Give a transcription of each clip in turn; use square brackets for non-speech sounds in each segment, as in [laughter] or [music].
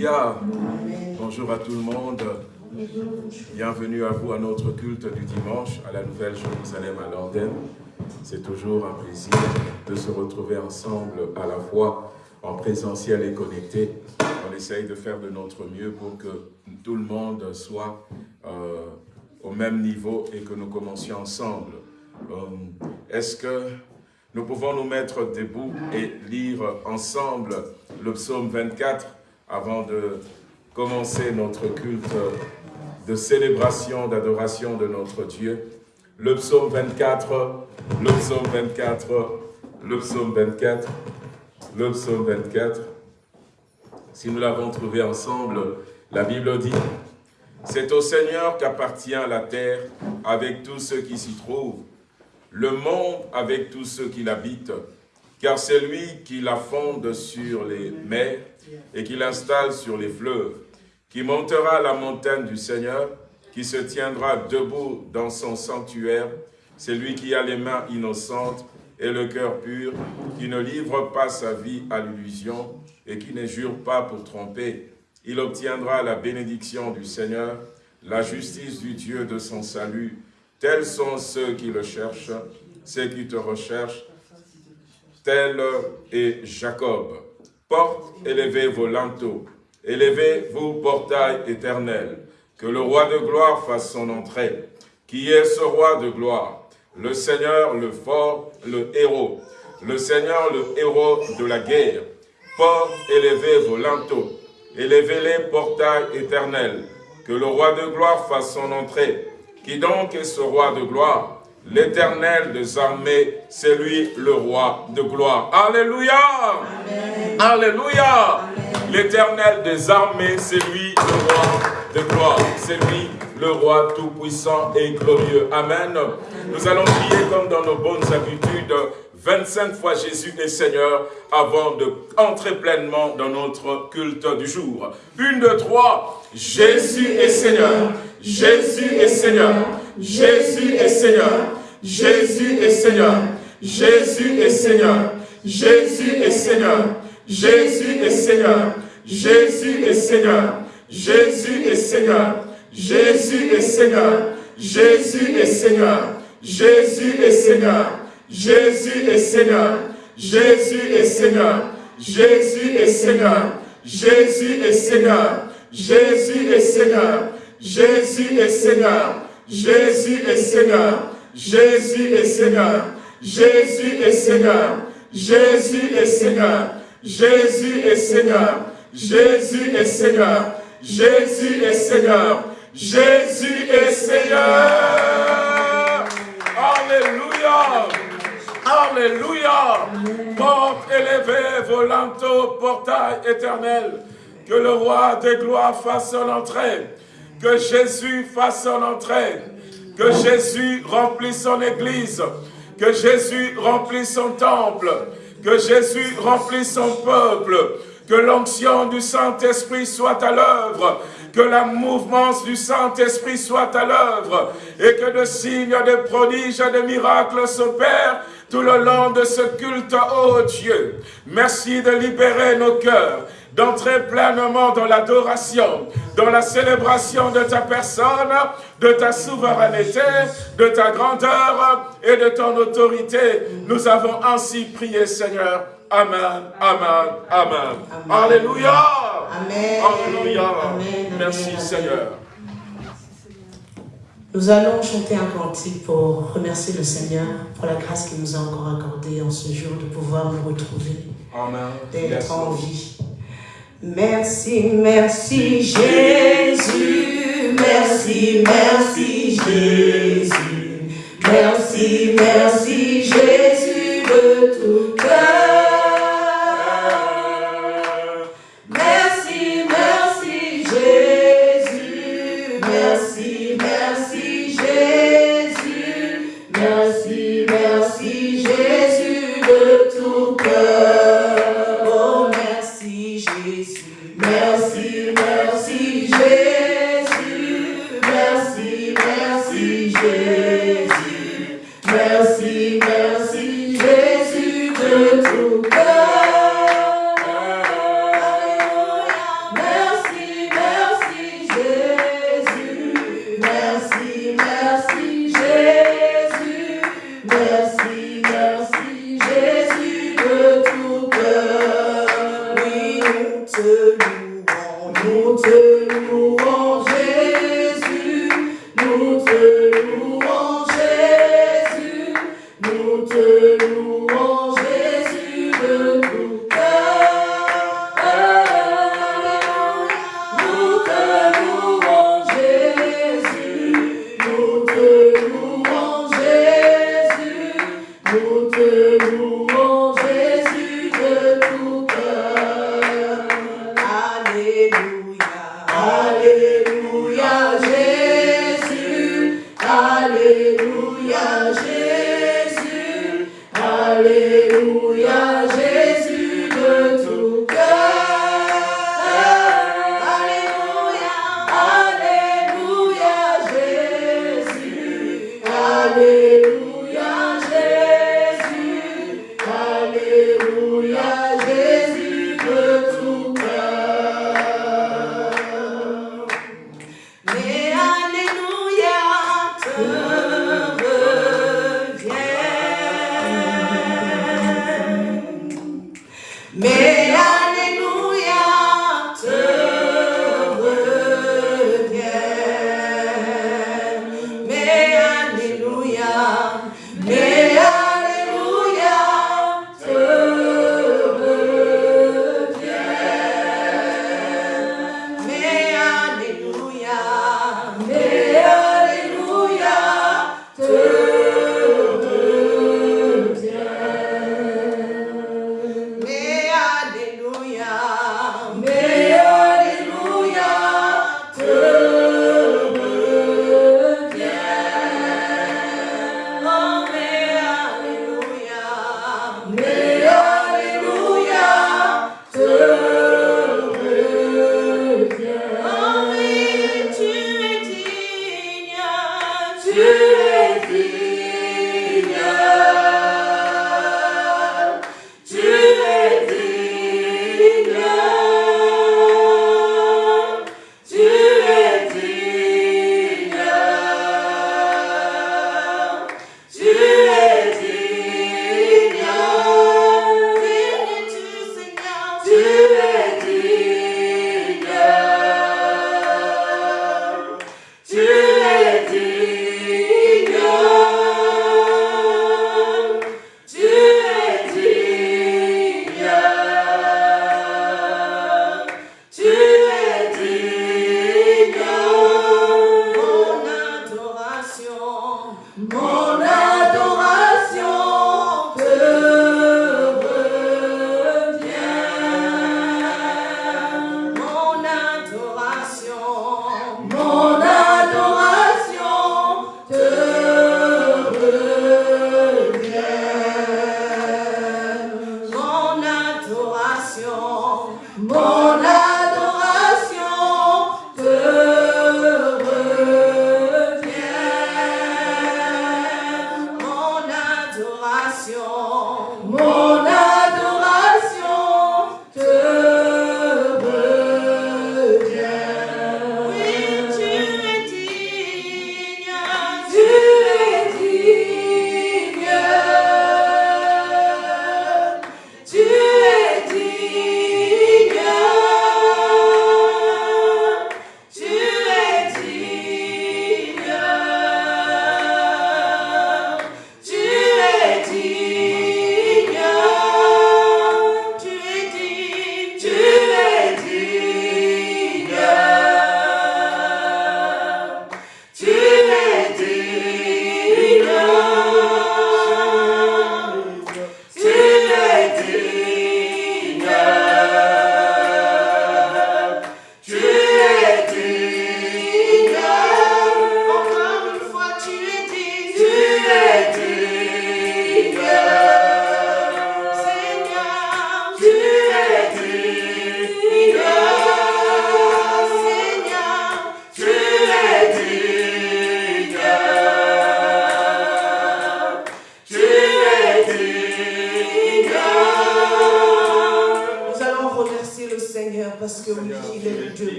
Alléluia. Bonjour à tout le monde. Bienvenue à vous à notre culte du dimanche à la Nouvelle Jérusalem à l'antenne. C'est toujours un plaisir de se retrouver ensemble à la fois en présentiel et connecté. On essaye de faire de notre mieux pour que tout le monde soit euh, au même niveau et que nous commencions ensemble. Euh, est-ce que nous pouvons nous mettre debout et lire ensemble le psaume 24 avant de commencer notre culte de célébration, d'adoration de notre Dieu. Le psaume 24, le psaume 24, le psaume 24, le psaume 24. Si nous l'avons trouvé ensemble, la Bible dit c'est au Seigneur qu'appartient la terre avec tous ceux qui s'y trouvent, le monde avec tous ceux qui l'habitent, car c'est lui qui la fonde sur les mers et qui l'installe sur les fleuves, qui montera la montagne du Seigneur, qui se tiendra debout dans son sanctuaire, c'est lui qui a les mains innocentes et le cœur pur, qui ne livre pas sa vie à l'illusion et qui ne jure pas pour tromper, il obtiendra la bénédiction du Seigneur, la justice du Dieu de son salut. Tels sont ceux qui le cherchent, ceux qui te recherchent. Tel est Jacob. Porte, élevez vos linteaux, élevez vos portails éternels. Que le roi de gloire fasse son entrée. Qui est ce roi de gloire? Le Seigneur, le fort, le héros. Le Seigneur, le héros de la guerre. Porte, élevez vos linteaux, élevez les portails éternels, que le roi de gloire fasse son entrée. Qui donc est ce roi de gloire? L'éternel des armées, c'est lui le roi de gloire. Alléluia Alléluia L'éternel des armées, c'est lui le roi de gloire. C'est lui le roi tout-puissant et glorieux. Amen. Nous allons prier comme dans nos bonnes habitudes 25 fois Jésus est Seigneur avant de entrer pleinement dans notre culte du jour. Une, deux, trois. Jésus est Seigneur. Jésus est Seigneur. Jésus est Seigneur. Jésus est Seigneur. Jésus est Seigneur. Jésus est Seigneur. Jésus est Seigneur. Jésus est Seigneur. Jésus est Seigneur. Jésus est Seigneur. Jésus est Seigneur. Jésus est Seigneur. Jésus est Seigneur. Jésus est Seigneur. Jésus est Seigneur. Jésus est Seigneur. Jésus est Seigneur. Jésus est Seigneur. Jésus est Seigneur. Jésus est Seigneur. Jésus est Seigneur. Jésus est Seigneur. Jésus est Seigneur. Jésus est Seigneur. Jésus est Seigneur. Jésus est Seigneur. Alléluia. Alléluia. Porte élevée, volanto, portail éternel. Que le roi des gloires fasse son entrée. Que Jésus fasse son entrée. Que Jésus remplisse son église. Que Jésus remplisse son temple. Que Jésus remplisse son peuple. Que l'onction du Saint-Esprit soit à l'œuvre que la mouvance du Saint-Esprit soit à l'œuvre et que de signes, de prodiges, de miracles s'opèrent tout le long de ce culte, ô Dieu. Merci de libérer nos cœurs, d'entrer pleinement dans l'adoration, dans la célébration de ta personne, de ta souveraineté, de ta grandeur et de ton autorité. Nous avons ainsi prié, Seigneur. Amen, amen, amen. Alléluia. Amen. Alléluia. Merci, Seigneur. Nous allons chanter un cantique pour remercier le Seigneur pour la grâce qu'il nous a encore accordée en ce jour de pouvoir nous retrouver, d'être en vie. Merci, merci Jésus, merci, merci Jésus, merci, merci Jésus de tout cœur.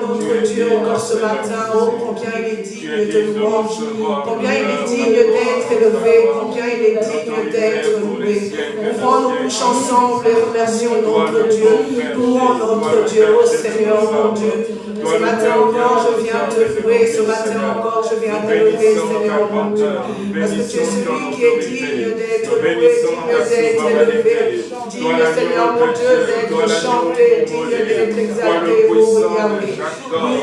Notre Dieu encore ce matin, oh, combien il est digne de louange, combien il est digne d'être élevé, combien il est digne d'être loué. Ouvrons nos bouches ensemble et remercions notre Dieu. Louons notre Dieu, oh Seigneur, mon Dieu. Ce matin encore, je viens te louer. Ce matin encore, je viens te louer, Seigneur, mon Dieu. Parce que tu es celui qui est digne d'être loué, digne d'être élevé. Digne, Seigneur, mon Dieu, d'être chanté, digne d'être exalté, oh Yahweh.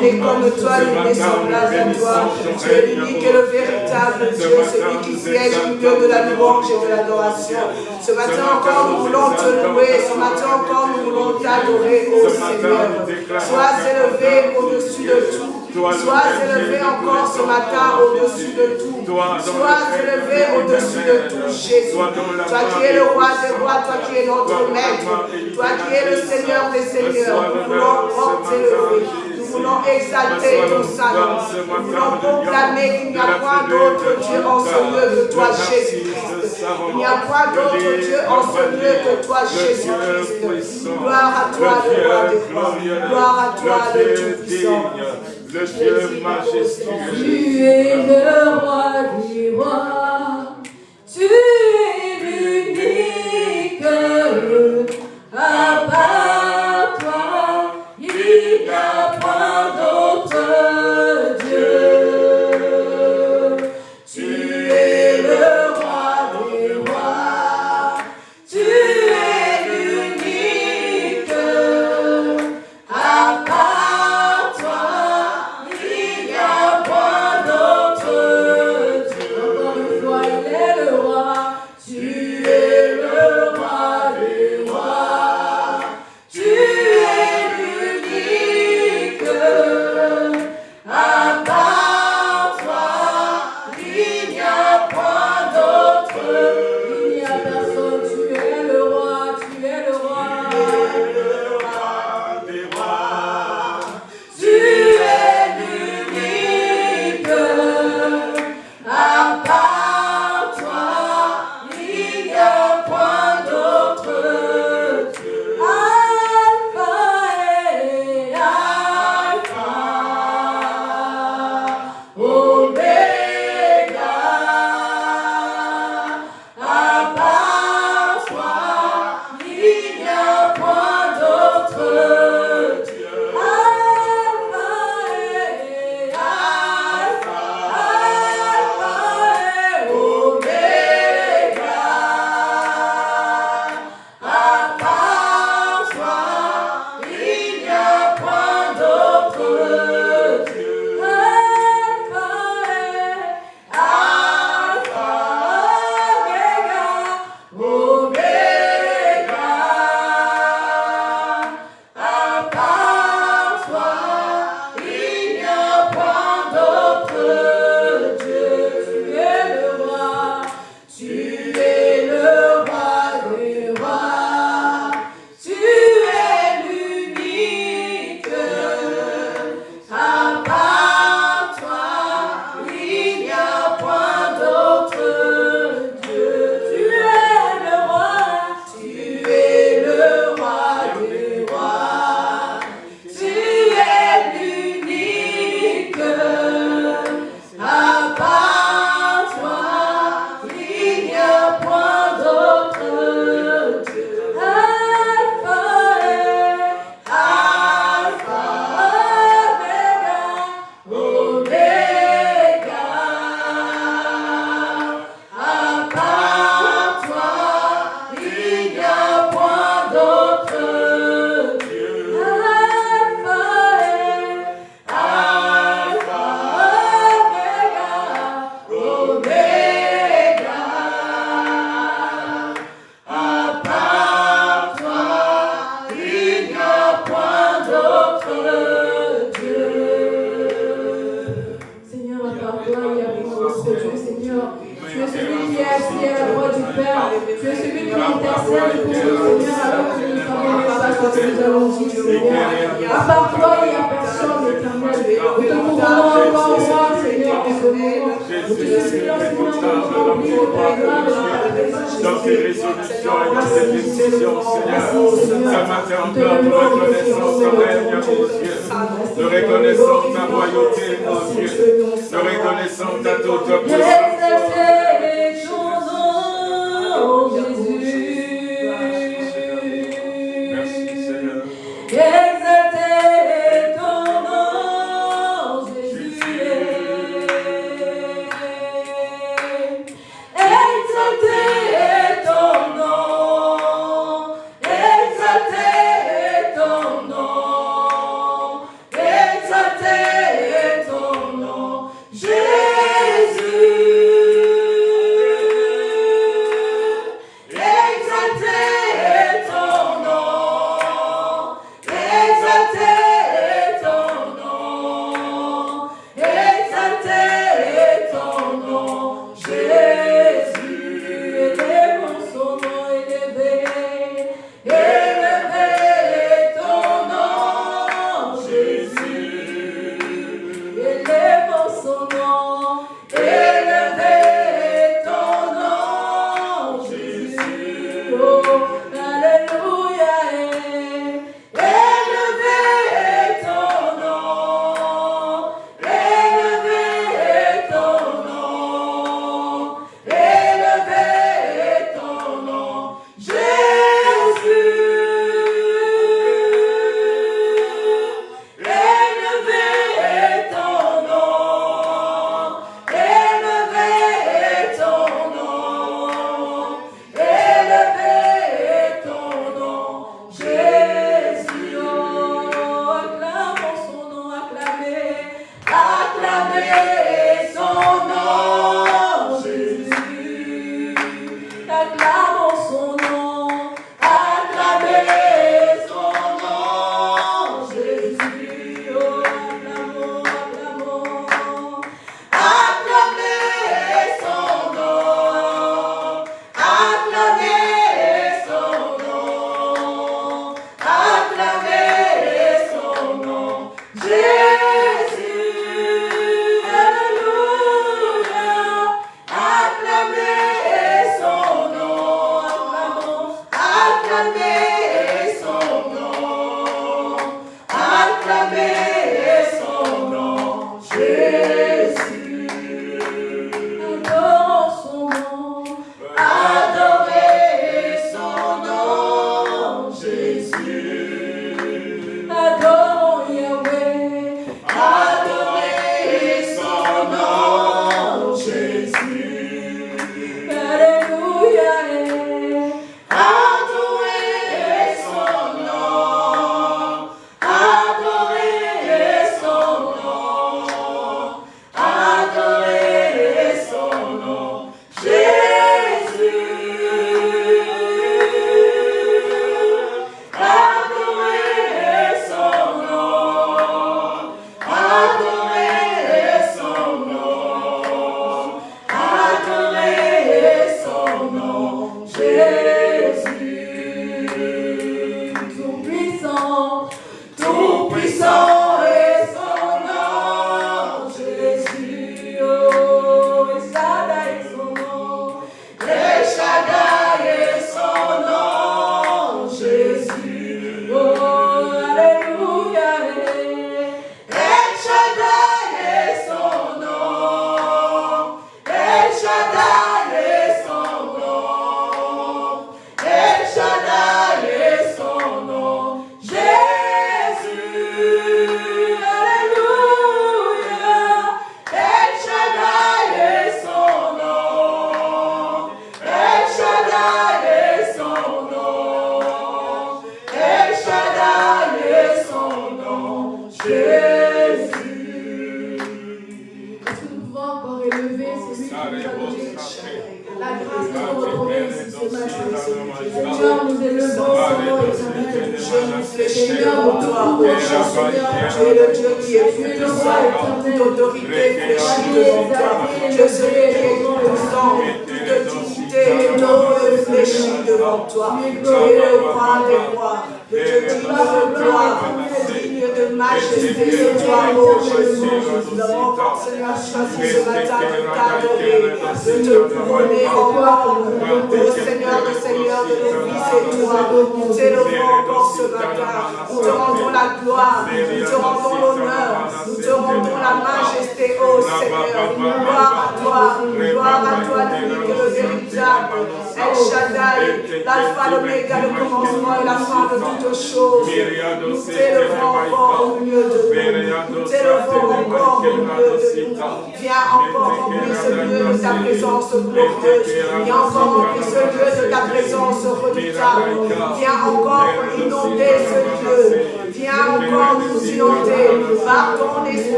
Il est comme toi, il est semblable à toi. Tu es l'unique et le véritable Dieu, celui qui siège au milieu de la louange et de l'adoration. Ce matin encore, nous voulons te louer. Ce matin encore, nous voulons t'adorer, oh Seigneur. Sois élevé au-dessus de tout. Sois élevé encore ce matin au-dessus de tout. Sois élevé au-dessus de tout, Jésus. Toi qui es le roi des rois, toi qui es notre maître, toi qui es le Seigneur des seigneurs, nous voulons t'élever. Nous voulons exalter ton salut. Nous voulons proclamer qu'il n'y a point d'autre Dieu en ce lieu que toi, Jésus-Christ. Il n'y a point d'autre Dieu en ce lieu que toi, Jésus-Christ. Gloire à toi, le roi des rois. Gloire à toi, le Tout-Puissant. le Dieu majestueux. Tu es le roi du roi, tu es l'unique, à part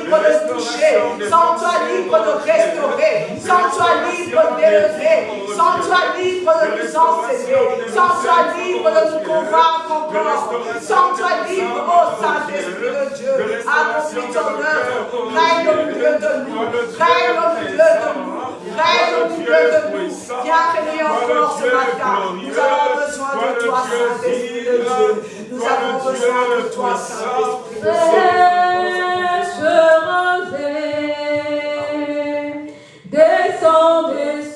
libre de toucher, sans toi libre de restaurer, sans toi libre d'élever, sans toi libre de nous enseigner, sans toi libre de nous convaincre encore, sans toi libre, ô Saint-Esprit de Dieu, accomplis ton œuvre, règne au milieu de nous, règne au milieu de nous, règne au milieu de nous, viens régner encore ce matin, nous avons besoin de toi, Saint-Esprit de Dieu, nous avons besoin de toi, Saint-Esprit de Dieu se ranger, descendez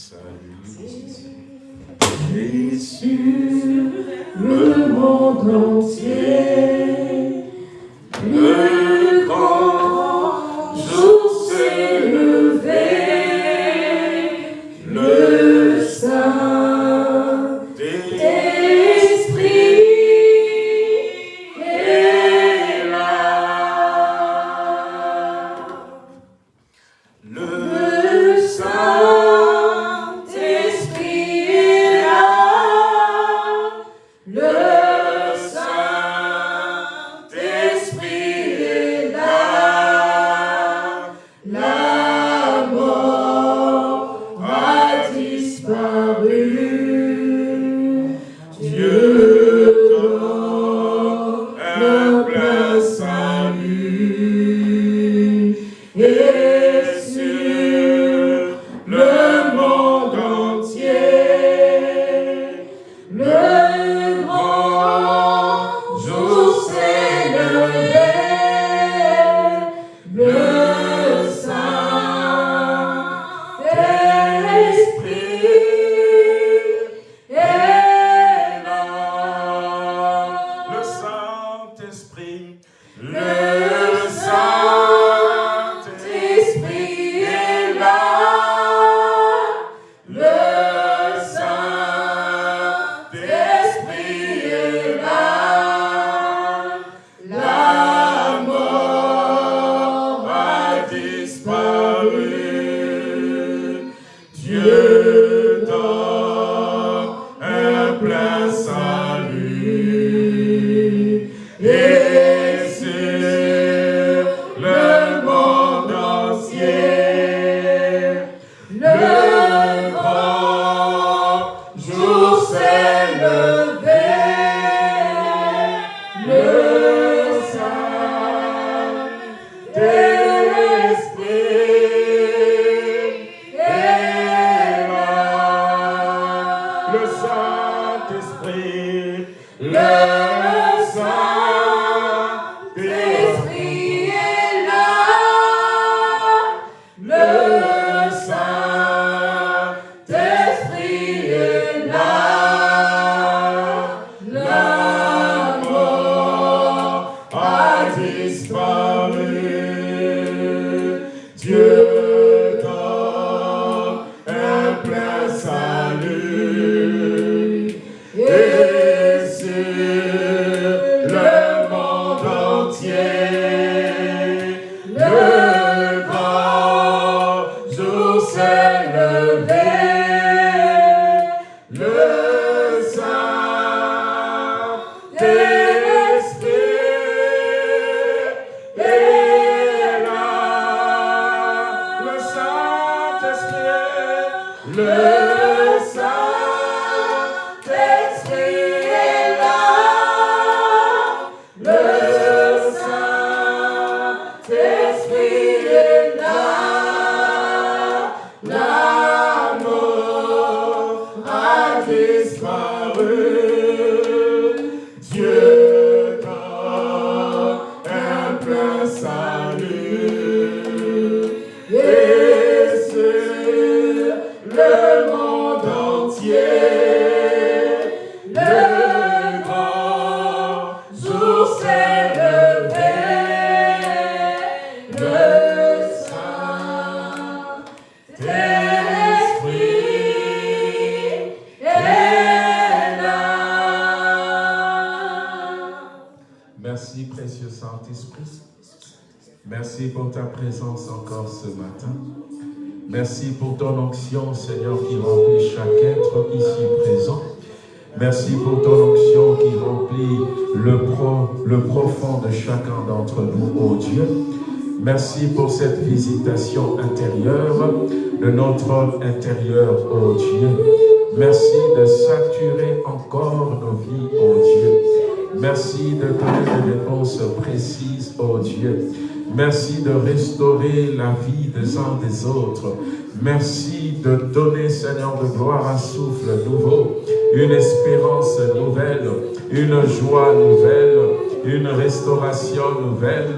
salut. Et sur le monde entier. Ô Dieu. Merci de saturer encore nos vies, ô Dieu. Merci de donner des réponses précises, ô Dieu. Merci de restaurer la vie des uns des autres. Merci de donner, Seigneur de gloire, un souffle nouveau, une espérance nouvelle, une joie nouvelle, une restauration nouvelle,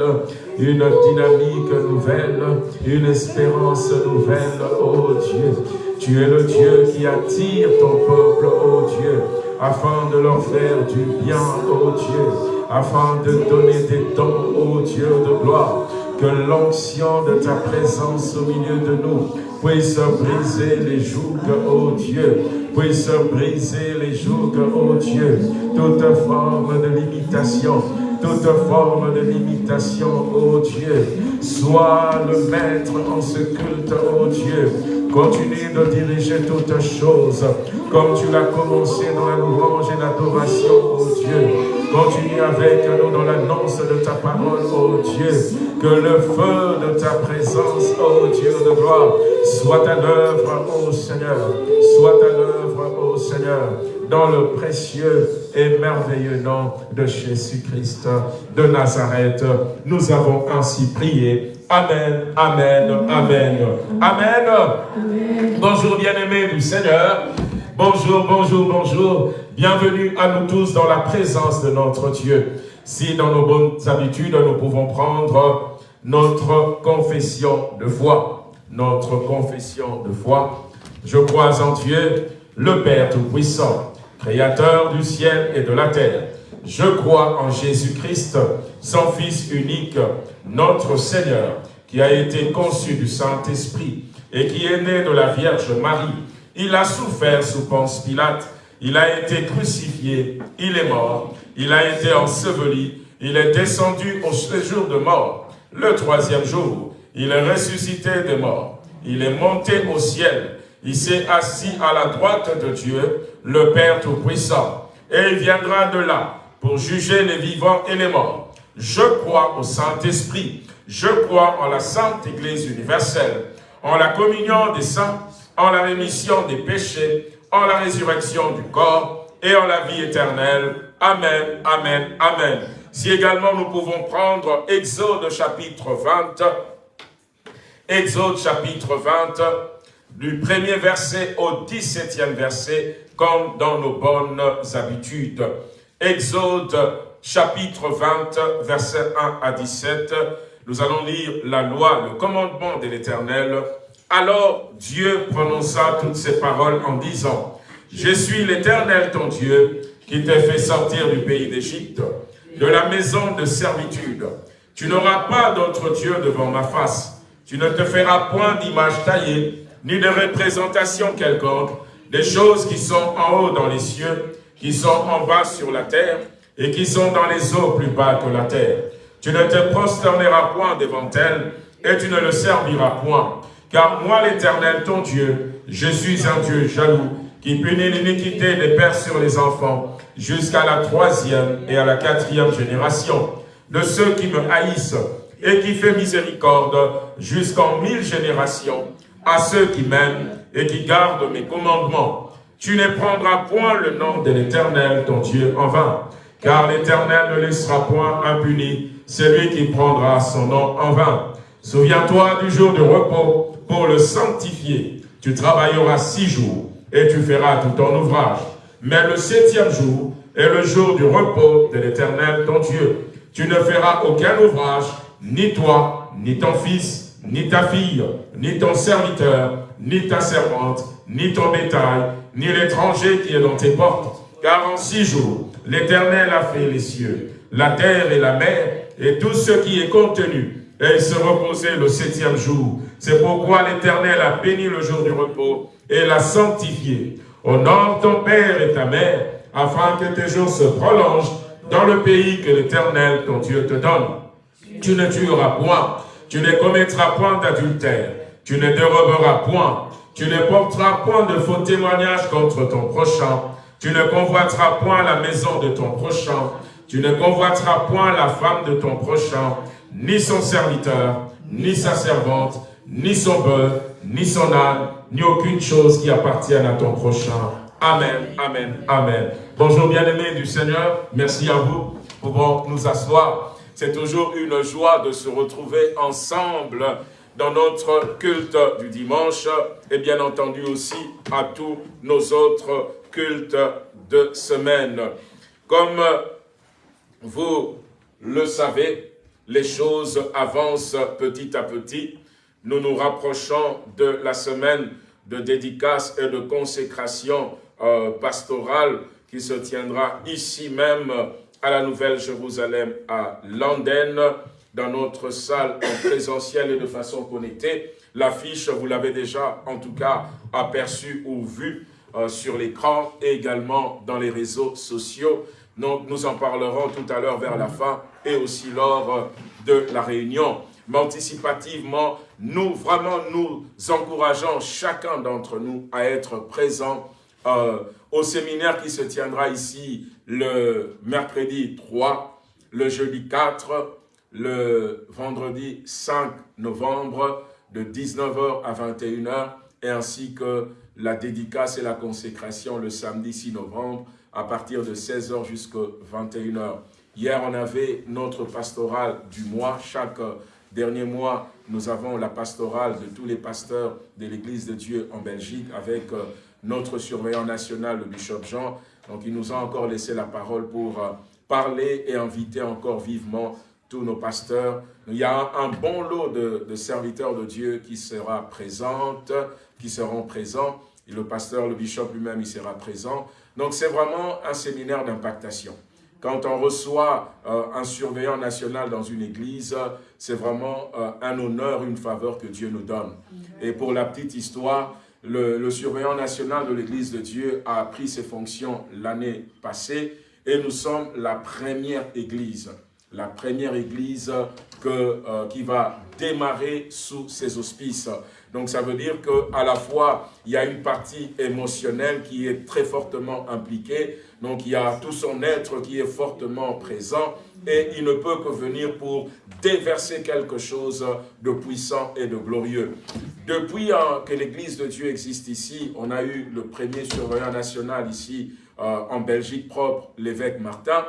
une dynamique nouvelle, une espérance nouvelle, oh Dieu. Tu es le Dieu qui attire ton peuple, oh Dieu, afin de leur faire du bien, oh Dieu, afin de donner des dons, oh Dieu de gloire. Que l'onction de ta présence au milieu de nous puisse briser les jougs, oh Dieu, puisse briser les jougs, oh Dieu, toute forme de limitation, toute forme de limitation, ô Dieu. Sois le maître en ce culte, ô Dieu. Continue de diriger toutes choses, comme tu l'as commencé dans la louange et l'adoration, ô Dieu. Continue avec nous dans l'annonce de ta parole, ô Dieu. Que le feu de ta présence, ô Dieu de gloire, soit à l'œuvre, ô Seigneur. Soit à l'œuvre, ô Seigneur dans le précieux et merveilleux nom de Jésus-Christ de Nazareth. Nous avons ainsi prié. Amen, Amen, Amen, Amen. Bonjour bien-aimés du Seigneur. Bonjour, bonjour, bonjour. Bienvenue à nous tous dans la présence de notre Dieu. Si dans nos bonnes habitudes, nous pouvons prendre notre confession de foi. Notre confession de foi. Je crois en Dieu, le Père Tout-Puissant, Créateur du ciel et de la terre. Je crois en Jésus-Christ, son Fils unique, notre Seigneur, qui a été conçu du Saint-Esprit et qui est né de la Vierge Marie. Il a souffert sous Ponce Pilate, il a été crucifié, il est mort, il a été enseveli, il est descendu au séjour de mort. Le troisième jour, il est ressuscité des morts, il est monté au ciel, il s'est assis à la droite de Dieu, le Père Tout-Puissant, et il viendra de là pour juger les vivants et les morts. Je crois au Saint-Esprit, je crois en la Sainte Église universelle, en la communion des saints, en la rémission des péchés, en la résurrection du corps et en la vie éternelle. Amen, Amen, Amen. Si également nous pouvons prendre Exode chapitre 20, Exode chapitre 20, du premier verset au 17e verset, comme dans nos bonnes habitudes. Exode chapitre 20, verset 1 à 17, nous allons lire la loi, le commandement de l'Éternel. Alors Dieu prononça toutes ces paroles en disant, « Je suis l'Éternel ton Dieu, qui t'a fait sortir du pays d'Égypte, de la maison de servitude. Tu n'auras pas d'autre Dieu devant ma face. Tu ne te feras point d'image taillée, ni de représentation quelconque, des choses qui sont en haut dans les cieux, qui sont en bas sur la terre, et qui sont dans les eaux plus bas que la terre. Tu ne te prosterneras point devant elles, et tu ne le serviras point. Car moi, l'Éternel, ton Dieu, je suis un Dieu jaloux, qui punit l'iniquité des pères sur les enfants, jusqu'à la troisième et à la quatrième génération, de ceux qui me haïssent, et qui fait miséricorde jusqu'en mille générations, à ceux qui m'aiment et qui gardent mes commandements. Tu ne prendras point le nom de l'Éternel, ton Dieu, en vain, car l'Éternel ne laissera point impuni celui qui prendra son nom en vain. Souviens-toi du jour de repos pour le sanctifier. Tu travailleras six jours et tu feras tout ton ouvrage. Mais le septième jour est le jour du repos de l'Éternel, ton Dieu. Tu ne feras aucun ouvrage, ni toi, ni ton fils, ni ta fille, ni ton serviteur, ni ta servante, ni ton bétail, ni l'étranger qui est dans tes portes. Car en six jours, l'Éternel a fait les cieux, la terre et la mer, et tout ce qui est contenu, et se reposait le septième jour. C'est pourquoi l'Éternel a béni le jour du repos et l'a sanctifié. Honore ton père et ta mère, afin que tes jours se prolongent dans le pays que l'Éternel, ton Dieu, te donne. Tu ne tueras point, tu ne commettras point d'adultère, tu ne déroberas point, tu ne porteras point de faux témoignages contre ton prochain, tu ne convoiteras point la maison de ton prochain, tu ne convoiteras point la femme de ton prochain, ni son serviteur, ni sa servante, ni son bœuf, ni son âne, ni aucune chose qui appartienne à ton prochain. Amen, Amen, Amen. Bonjour bien-aimés du Seigneur, merci à vous. Pouvons nous asseoir. C'est toujours une joie de se retrouver ensemble dans notre culte du dimanche et bien entendu aussi à tous nos autres cultes de semaine. Comme vous le savez, les choses avancent petit à petit. Nous nous rapprochons de la semaine de dédicace et de consécration euh, pastorale qui se tiendra ici même à la Nouvelle-Jérusalem à Landen, dans notre salle en présentiel et de façon connectée. L'affiche, vous l'avez déjà en tout cas aperçue ou vue euh, sur l'écran et également dans les réseaux sociaux. Donc nous en parlerons tout à l'heure vers la fin et aussi lors de la réunion. Mais anticipativement, nous vraiment nous encourageons chacun d'entre nous à être présent euh, au séminaire qui se tiendra ici le mercredi 3, le jeudi 4, le vendredi 5 novembre de 19h à 21h et ainsi que la dédicace et la consécration le samedi 6 novembre à partir de 16h jusqu'à 21h. Hier, on avait notre pastorale du mois. Chaque dernier mois, nous avons la pastorale de tous les pasteurs de l'Église de Dieu en Belgique avec euh, notre surveillant national, le bishop Jean. Donc, il nous a encore laissé la parole pour euh, parler et inviter encore vivement tous nos pasteurs. Il y a un bon lot de, serviteurs de Dieu qui sera qui seront présents. Et le pasteur, le bishop lui-même, il sera présent. Donc c'est vraiment un séminaire d'impactation. Quand on reçoit euh, un surveillant national dans une église, c'est vraiment euh, un honneur, une faveur que Dieu nous donne. Et pour la petite histoire, le, le surveillant national de l'église de Dieu a pris ses fonctions l'année passée et nous sommes la première église, la première église que, euh, qui va démarrer sous ses auspices. Donc ça veut dire qu'à la fois, il y a une partie émotionnelle qui est très fortement impliquée, donc il y a tout son être qui est fortement présent, et il ne peut que venir pour déverser quelque chose de puissant et de glorieux. Depuis hein, que l'Église de Dieu existe ici, on a eu le premier surveillant national ici en Belgique propre, l'évêque Martin.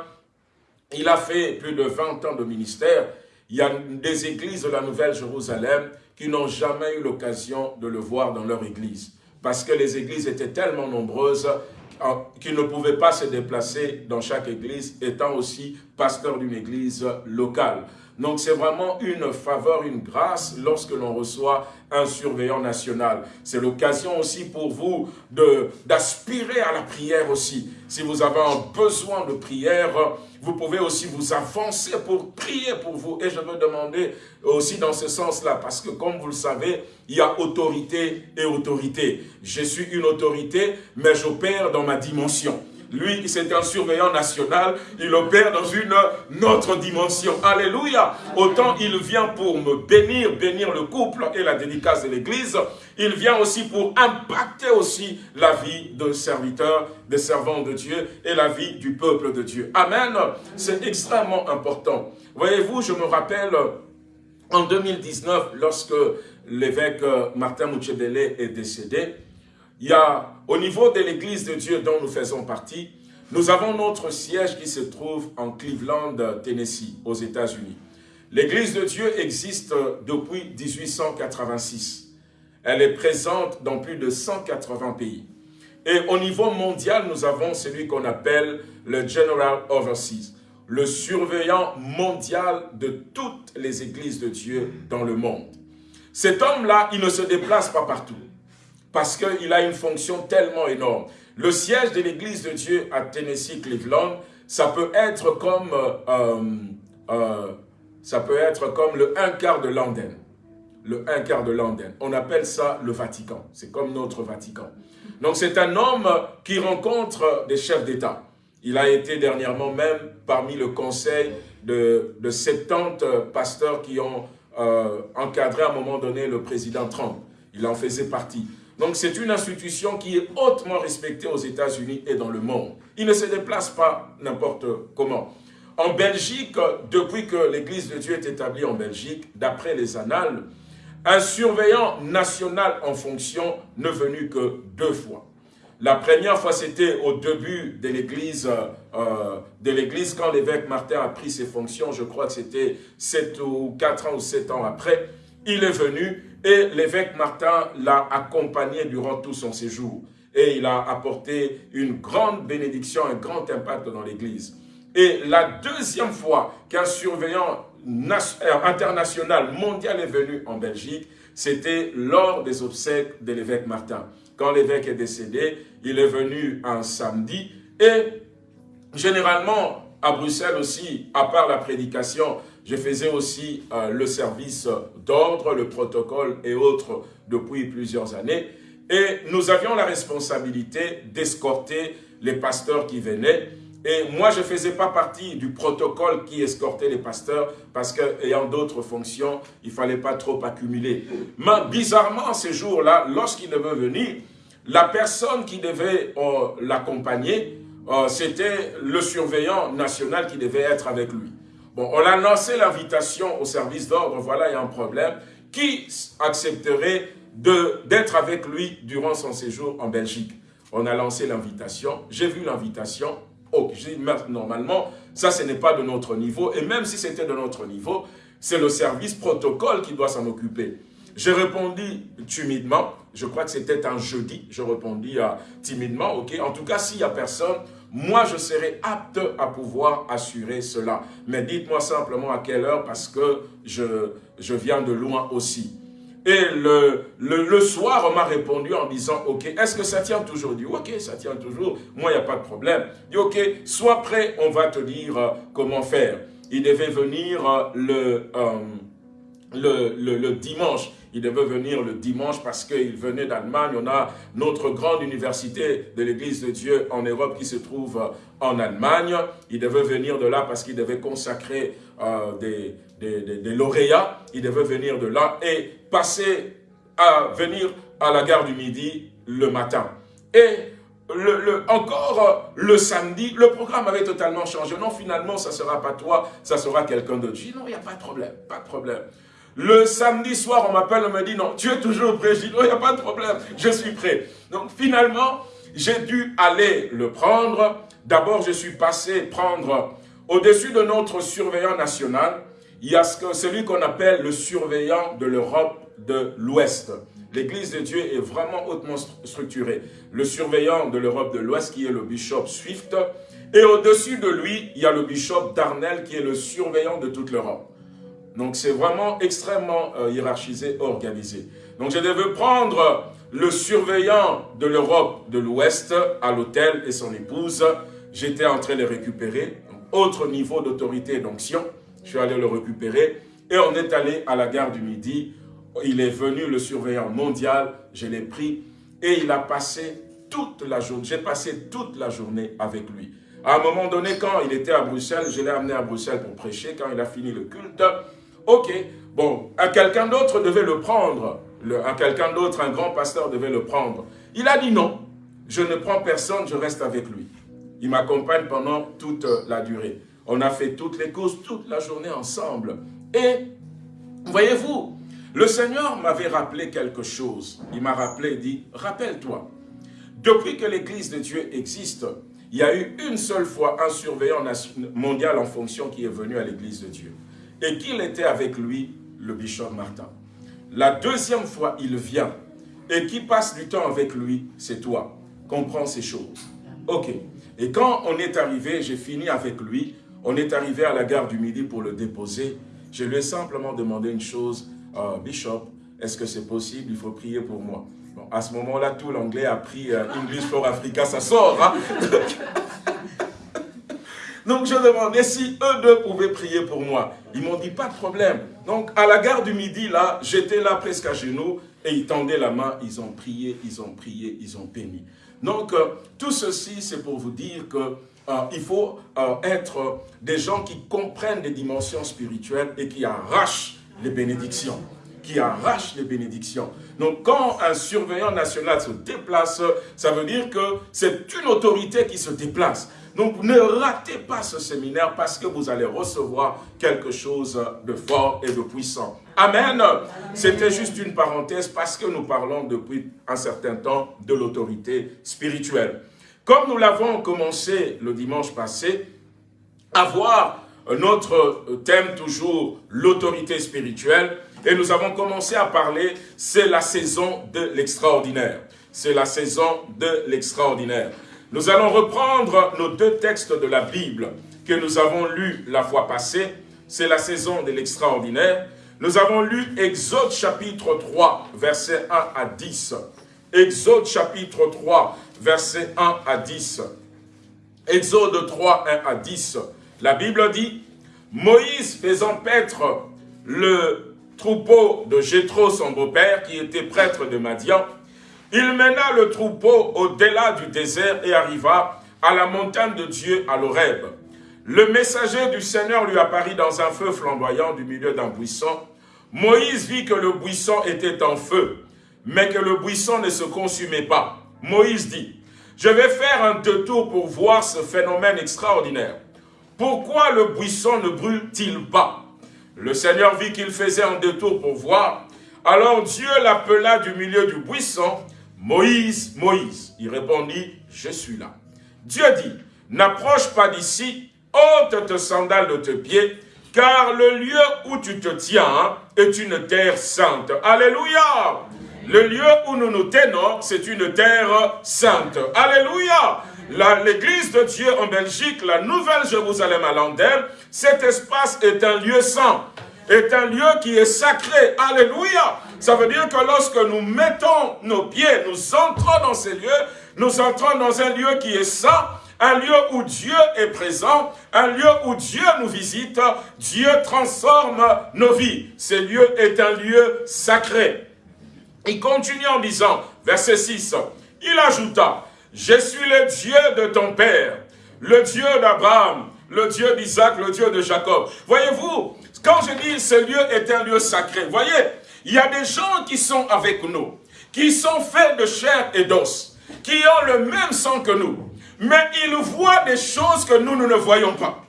Il a fait plus de 20 ans de ministère. Il y a des églises de la Nouvelle-Jérusalem qui n'ont jamais eu l'occasion de le voir dans leur église. Parce que les églises étaient tellement nombreuses qu'il ne pouvait pas se déplacer dans chaque église, étant aussi pasteur d'une église locale. Donc c'est vraiment une faveur, une grâce lorsque l'on reçoit un surveillant national. C'est l'occasion aussi pour vous d'aspirer à la prière aussi. Si vous avez un besoin de prière, vous pouvez aussi vous avancer pour prier pour vous. Et je veux demander aussi dans ce sens-là, parce que comme vous le savez, il y a autorité et autorité. Je suis une autorité, mais j'opère dans ma dimension. Lui, c'est un surveillant national, il opère dans une autre dimension. Alléluia Autant il vient pour me bénir, bénir le couple et la dédicace de l'Église, il vient aussi pour impacter aussi la vie de serviteurs, des servants de Dieu et la vie du peuple de Dieu. Amen C'est extrêmement important. Voyez-vous, je me rappelle en 2019, lorsque l'évêque Martin Mouchebele est décédé, il y a, au niveau de l'église de Dieu dont nous faisons partie, nous avons notre siège qui se trouve en Cleveland, Tennessee, aux États-Unis. L'église de Dieu existe depuis 1886. Elle est présente dans plus de 180 pays. Et au niveau mondial, nous avons celui qu'on appelle le General Overseas, le surveillant mondial de toutes les églises de Dieu dans le monde. Cet homme-là, il ne se déplace pas partout parce qu'il a une fonction tellement énorme. Le siège de l'Église de Dieu à Tennessee, Cleveland, ça peut être comme, euh, euh, ça peut être comme le un quart de London. Le un quart de London. On appelle ça le Vatican. C'est comme notre Vatican. Donc c'est un homme qui rencontre des chefs d'État. Il a été dernièrement même parmi le conseil de, de 70 pasteurs qui ont euh, encadré à un moment donné le président Trump. Il en faisait partie. Donc c'est une institution qui est hautement respectée aux États-Unis et dans le monde. Il ne se déplace pas n'importe comment. En Belgique, depuis que l'Église de Dieu est établie en Belgique, d'après les annales, un surveillant national en fonction ne venu que deux fois. La première fois, c'était au début de l'Église, euh, de l'Église quand l'évêque Martin a pris ses fonctions, je crois que c'était 7 ou 4 ans ou 7 ans après, il est venu et l'évêque Martin l'a accompagné durant tout son séjour. Et il a apporté une grande bénédiction, un grand impact dans l'Église. Et la deuxième fois qu'un surveillant euh, international, mondial est venu en Belgique, c'était lors des obsèques de l'évêque Martin. Quand l'évêque est décédé, il est venu un samedi et généralement à Bruxelles aussi, à part la prédication, je faisais aussi euh, le service d'ordre, le protocole et autres depuis plusieurs années. Et nous avions la responsabilité d'escorter les pasteurs qui venaient. Et moi, je ne faisais pas partie du protocole qui escortait les pasteurs parce qu'ayant d'autres fonctions, il ne fallait pas trop accumuler. Mais bizarrement, ces jours-là, lorsqu'il devait venir, la personne qui devait euh, l'accompagner, euh, c'était le surveillant national qui devait être avec lui. Bon, on a lancé l'invitation au service d'ordre, voilà, il y a un problème. Qui accepterait d'être avec lui durant son séjour en Belgique? On a lancé l'invitation, j'ai vu l'invitation, oh, j'ai dit, normalement, ça, ce n'est pas de notre niveau, et même si c'était de notre niveau, c'est le service protocole qui doit s'en occuper. J'ai répondu timidement, je crois que c'était un jeudi, je répondis euh, timidement, ok, en tout cas, s'il n'y a personne, moi je serai apte à pouvoir assurer cela. Mais dites-moi simplement à quelle heure parce que je, je viens de loin aussi. Et le, le, soir, on m'a répondu en disant, ok, est-ce que ça tient toujours? Il dit, ok, ça tient toujours, moi, il n'y a pas de problème. Il dit, ok, sois prêt, on va te dire euh, comment faire. Il devait venir euh, le, dimanche. Il devait venir le dimanche parce qu'il venait d'Allemagne. On a notre grande université de l'Église de Dieu en Europe qui se trouve euh, en Allemagne. Il devait venir de là parce qu'il devait consacrer euh, des, des, lauréats. Il devait venir de là et passer à venir à la gare du Midi le matin. Et encore euh, le samedi, le programme avait totalement changé. Non, finalement, ça ne sera pas toi, ça sera quelqu'un d'autre. Je dis non, il n'y a pas de problème, pas de problème. Le samedi soir, on m'appelle, on me dit, non, tu es toujours prêt. Je dis, non, il n'y a pas de problème, je suis prêt. Donc finalement, j'ai dû aller le prendre. D'abord, je suis passé prendre au-dessus de notre surveillant national, il y a celui qu'on appelle le surveillant de l'Europe de l'Ouest. L'Église de Dieu est vraiment hautement structurée. Le surveillant de l'Europe de l'Ouest qui est le bishop Swift. Et au-dessus de lui, il y a le bishop Darnell qui est le surveillant de toute l'Europe. Donc c'est vraiment extrêmement euh, hiérarchisé, organisé. Donc je devais prendre le surveillant de l'Europe de l'Ouest à l'hôtel et son épouse. J'étais en train de récupérer, autre niveau d'autorité et d'onction. Je suis allé le récupérer et on est allé à la gare du Midi. Il est venu, le surveillant mondial, je l'ai pris et il a passé toute la journée. J'ai passé toute la journée avec lui. À un moment donné, quand il était à Bruxelles, je l'ai amené à Bruxelles pour prêcher. Quand il a fini le culte, ok, bon, à quelqu'un d'autre devait le prendre. Le, à quelqu'un d'autre, un grand pasteur devait le prendre. Il a dit non, je ne prends personne, je reste avec lui. Il m'accompagne pendant toute la durée. On a fait toutes les courses, toute la journée ensemble. Et, voyez-vous, le Seigneur m'avait rappelé quelque chose. Il m'a rappelé, il dit, rappelle-toi, depuis que l'Église de Dieu existe, il y a eu une seule fois un surveillant mondial en fonction qui est venu à l'Église de Dieu. Et qu'il était avec lui, le bishop Martin. La deuxième fois, il vient. Et qui passe du temps avec lui, c'est toi. Comprends ces choses. Ok. Et quand on est arrivé, j'ai fini avec lui, on est arrivé à la gare du Midi pour le déposer. Je lui ai simplement demandé une chose, euh, Bishop, est-ce que c'est possible? Il faut prier pour moi. À ce moment-là, tout l'anglais a pris euh, English for Africa, ça sort. Hein? [laughs] Donc je demandais si eux deux pouvaient prier pour moi? Ils m'ont dit, pas de problème. Donc à la gare du Midi, là, j'étais là presque à genoux et ils tendaient la main, ils ont prié, ils ont prié, ils ont béni. Donc euh, tout ceci, c'est pour vous dire que euh, il faut euh, être des gens qui comprennent les dimensions spirituelles et qui arrachent les bénédictions. Qui arrachent les bénédictions. Donc quand un surveillant national se déplace, ça veut dire que c'est une autorité qui se déplace. Donc ne ratez pas ce séminaire parce que vous allez recevoir quelque chose de fort et de puissant. Amen. C'était juste une parenthèse parce que nous parlons depuis un certain temps de l'autorité spirituelle. Comme nous l'avons commencé le dimanche passé, à voir notre thème toujours, l'autorité spirituelle, et nous avons commencé à parler, c'est la saison de l'extraordinaire. C'est la saison de l'extraordinaire. Nous allons reprendre nos deux textes de la Bible que nous avons lus la fois passée. C'est la saison de l'extraordinaire. Nous avons lu Exode chapitre 3, versets 1 à 10. Exode chapitre 3, versets 1 à 10. Exode 3, 1 à 10. La Bible dit, Moïse faisant paître le troupeau de Jétro, son beau-père, qui était prêtre de Madian, il mena le troupeau au-delà du désert et arriva à la montagne de Dieu à l'Oreb. Le messager du Seigneur lui apparut dans un feu flamboyant du milieu d'un buisson. Moïse vit que le buisson était en feu, mais que le buisson ne se consumait pas. Moïse dit, je vais faire un détour pour voir ce phénomène extraordinaire. Pourquoi le buisson ne brûle-t-il pas? Le Seigneur vit qu'il faisait un détour pour voir. Alors Dieu l'appela du milieu du buisson, Moïse, Moïse. Il répondit, je suis là. Dieu dit, n'approche pas d'ici, ôte tes sandales de tes pieds, car le lieu où tu te tiens est une terre sainte. Alléluia le lieu où nous nous tenons, c'est une terre sainte. Alléluia L'église de Dieu en Belgique, la nouvelle Jérusalem à Landem, cet espace est un lieu saint, est un lieu qui est sacré. Alléluia Ça veut dire que lorsque nous mettons nos pieds, nous entrons dans ces lieux, nous entrons dans un lieu qui est saint, un lieu où Dieu est présent, un lieu où Dieu nous visite, Dieu transforme nos vies. Ce lieu est un lieu sacré. Il continue en disant, verset 6, il ajouta, je suis le Dieu de ton père, le Dieu d'Abraham, le Dieu d'Isaac, le Dieu de Jacob. Voyez-vous, quand je dis ce lieu est un lieu sacré, voyez, il y a des gens qui sont avec nous, qui sont faits de chair et d'os, qui ont le même sang que nous, mais ils voient des choses que nous, ne voyons pas.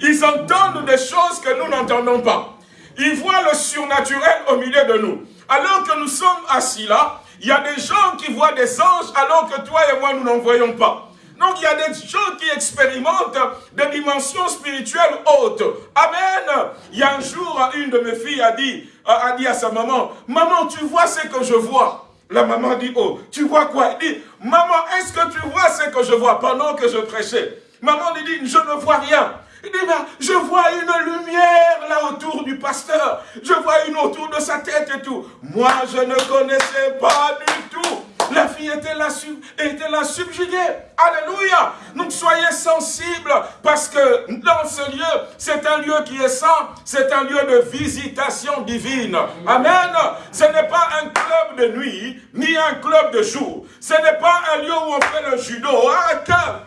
Ils entendent des choses que nous n'entendons pas. Ils voient le surnaturel au milieu de nous. Alors que nous sommes assis là, Il y a des gens qui voient des anges alors que toi et moi, nous n'en voyons pas. Donc il y a des gens qui expérimentent des dimensions spirituelles hautes. Amen. Il y a un jour, une de mes filles a dit, a dit à sa maman, « Maman, tu vois ce que je vois ?» La maman dit, oh, tu vois quoi Elle dit, maman, est-ce que tu vois ce que je vois pendant que je prêchais Maman lui dit, je ne vois rien. Il dit, je vois une lumière là autour du pasteur. Je vois une autour de sa tête et tout. Moi, je ne connaissais pas du tout. La fille était là, était là subjuguée. Alléluia. Donc soyez sensibles parce que dans ce lieu, c'est un lieu qui est saint. C'est un lieu de visitation divine. Amen. Ce n'est pas un club de nuit, ni un club de jour. Ce n'est pas un lieu où on fait le judo. Ah,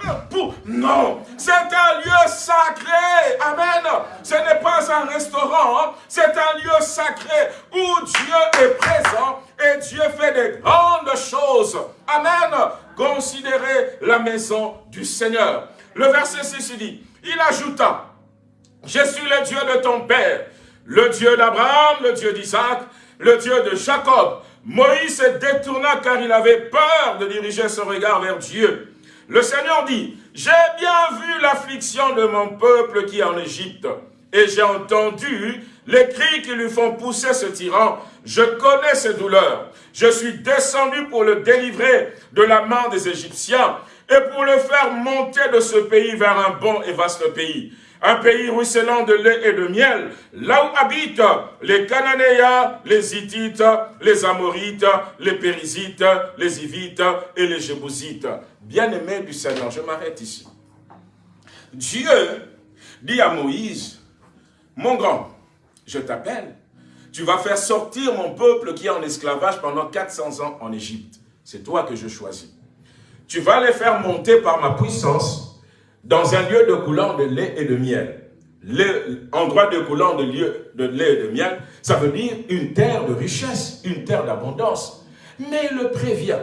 non. C'est un lieu sacré. Amen. Ce n'est pas un restaurant. C'est un lieu sacré où Dieu est présent et Dieu fait des grandes choses. Amen. Considérez la maison du Seigneur. Le verset 6 dit, il ajouta, je suis le Dieu de ton père, le Dieu d'Abraham, le Dieu d'Isaac, le Dieu de Jacob. Moïse se détourna car il avait peur de diriger son regard vers Dieu. Le Seigneur dit, j'ai bien vu l'affliction de mon peuple qui est en Égypte, et j'ai entendu les cris qui lui font pousser ce tyran. Je connais ses douleurs. Je suis descendu pour le délivrer de la main des Égyptiens et pour le faire monter de ce pays vers un bon et vaste pays. Un pays ruisselant de lait et de miel, là où habitent les Cananéens, les Hittites, les Amorites, les Périsites, les Hivites et les Jébusites. Bien-aimés du Seigneur, je m'arrête ici. Dieu dit à Moïse, mon grand, je t'appelle. Tu vas faire sortir mon peuple qui est en esclavage pendant 400 ans en Égypte. C'est toi que je choisis. Tu vas les faire monter par ma puissance dans un lieu de coulant de lait et de miel. L'endroit de coulant de, lieu, de lait et de miel, ça veut dire une terre de richesse, une terre d'abondance. Mais il le prévient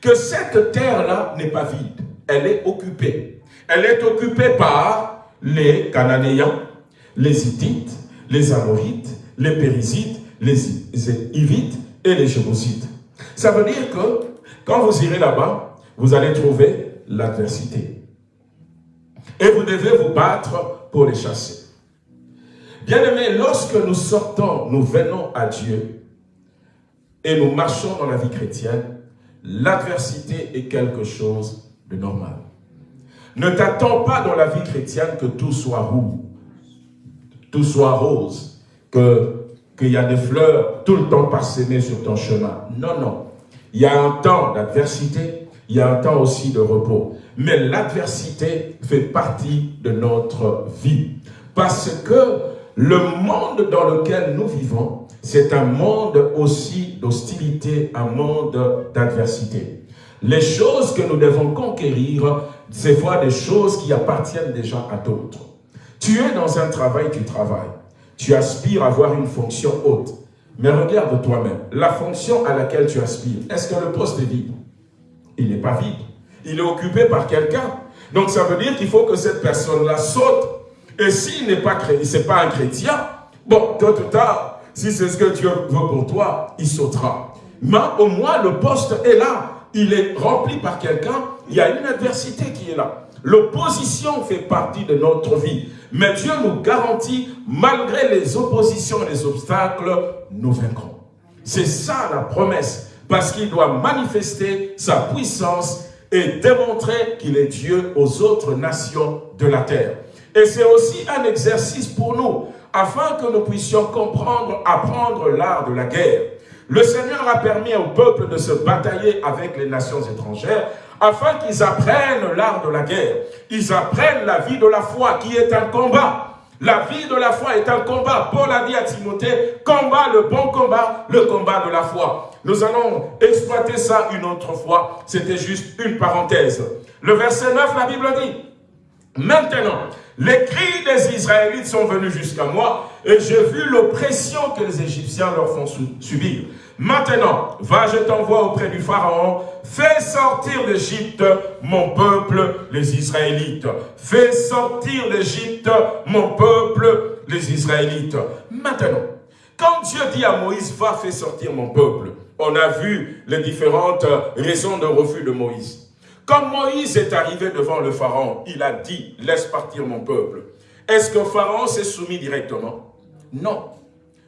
que cette terre-là n'est pas vide, elle est occupée. Elle est occupée par les Cananéens, les Hittites, les Amorites, les Périsites, les Hivites et les Jébusites. Ça veut dire que quand vous irez là-bas, vous allez trouver l'adversité. Et vous devez vous battre pour les chasser. Bien aimé, lorsque nous sortons, nous venons à Dieu et nous marchons dans la vie chrétienne, l'adversité est quelque chose de normal. Ne t'attends pas dans la vie chrétienne que tout soit roux tout soit rose, qu'il y a des fleurs tout le temps parsemées sur ton chemin. Non, non. Il y a un temps d'adversité, il y a un temps aussi de repos. Mais l'adversité fait partie de notre vie. Parce que le monde dans lequel nous vivons, c'est un monde aussi d'hostilité, un monde d'adversité. Les choses que nous devons conquérir, c'est fois des choses qui appartiennent déjà à d'autres. Tu es dans un travail, tu travailles. Tu aspires à avoir une fonction haute. Mais regarde toi-même, la fonction à laquelle tu aspires, est-ce que le poste est vide? Il n'est pas vide. Il est occupé par quelqu'un. Donc ça veut dire qu'il faut que cette personne-là saute. Et s'il n'est pas pas un chrétien, bon, tôt ou tard, si c'est ce que Dieu veut pour toi, il sautera. Mais au moins, le poste est là. Il est rempli par quelqu'un. Il y a une adversité qui est là. L'opposition fait partie de notre vie. Mais Dieu nous garantit, malgré les oppositions et les obstacles, nous vaincrons. C'est ça la promesse. Parce qu'il doit manifester sa puissance et démontrer qu'il est Dieu aux autres nations de la terre. Et c'est aussi un exercice pour nous, afin que nous puissions comprendre, apprendre l'art de la guerre. Le Seigneur a permis au peuple de se batailler avec les nations étrangères afin qu'ils apprennent l'art de la guerre. Ils apprennent la vie de la foi qui est un combat. La vie de la foi est un combat. Paul a dit à Timothée, combat le bon combat, le combat de la foi. Nous allons exploiter ça une autre fois. C'était juste une parenthèse. Le verset 9, la Bible dit, Maintenant, les cris des Israélites sont venus jusqu'à moi et j'ai vu l'oppression que les Égyptiens leur font subir. Maintenant, va, je t'envoie auprès du Pharaon, fais sortir d'Égypte mon peuple, les Israélites. Fais sortir d'Égypte mon peuple, les Israélites. Maintenant, quand Dieu dit à Moïse, va, fais sortir mon peuple, on a vu les différentes raisons de refus de Moïse. Quand Moïse est arrivé devant le Pharaon, il a dit, laisse partir mon peuple. Est-ce que Pharaon s'est soumis directement? Non.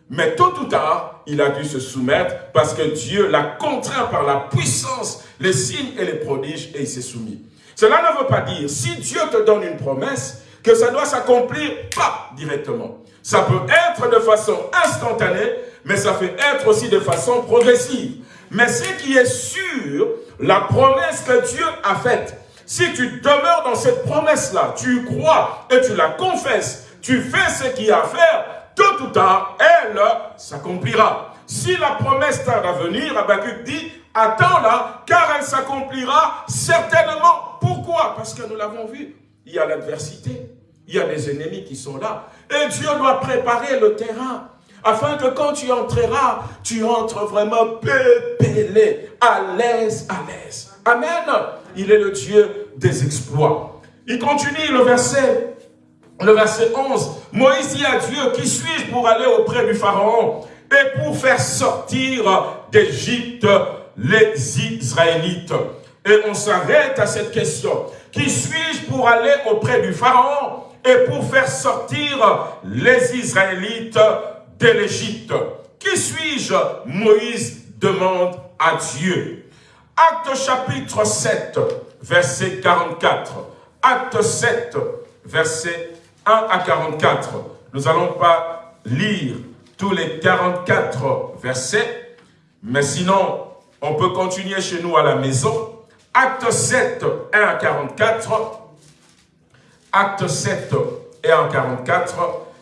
Mais tôt ou tard, il a dû se soumettre parce que Dieu l'a contraint par la puissance, les signes et les prodiges et il s'est soumis. Cela ne veut pas dire, si Dieu te donne une promesse, que ça doit s'accomplir pas directement. Ça peut être de façon instantanée, mais ça peut être aussi de façon progressive. Mais ce qui est sûr, la promesse que Dieu a faite, si tu demeures dans cette promesse-là, tu crois et tu la confesses, tu fais ce qu'il y a à faire, tôt ou tard, elle s'accomplira. Si la promesse tarde à venir, Abacuc dit, attends-la, car elle s'accomplira certainement. Pourquoi? Parce que nous l'avons vu, il y a l'adversité, il y a des ennemis qui sont là. Et Dieu doit préparer le terrain, afin que quand tu entreras, tu entres vraiment pépélé, à l'aise, à l'aise. Amen. Il est le Dieu des exploits. Il continue le verset le verset 11, Moïse dit à Dieu, qui suis-je pour aller auprès du Pharaon et pour faire sortir d'Égypte les Israélites? Et on s'arrête à cette question. Qui suis-je pour aller auprès du Pharaon et pour faire sortir les Israélites de l'Égypte? Qui suis-je? Moïse demande à Dieu. Acte chapitre 7, verset 44. Acte 7, verset 1 à 44. Nous n'allons pas lire tous les 44 versets, mais sinon, on peut continuer chez nous à la maison. Acte 7, 1 à 44. Acte 7 et 1 à 44.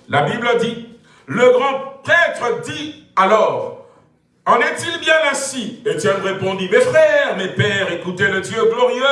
La Bible dit, le grand prêtre dit alors, en est-il bien ainsi? Étienne répondit, mes frères, mes pères, écoutez le Dieu glorieux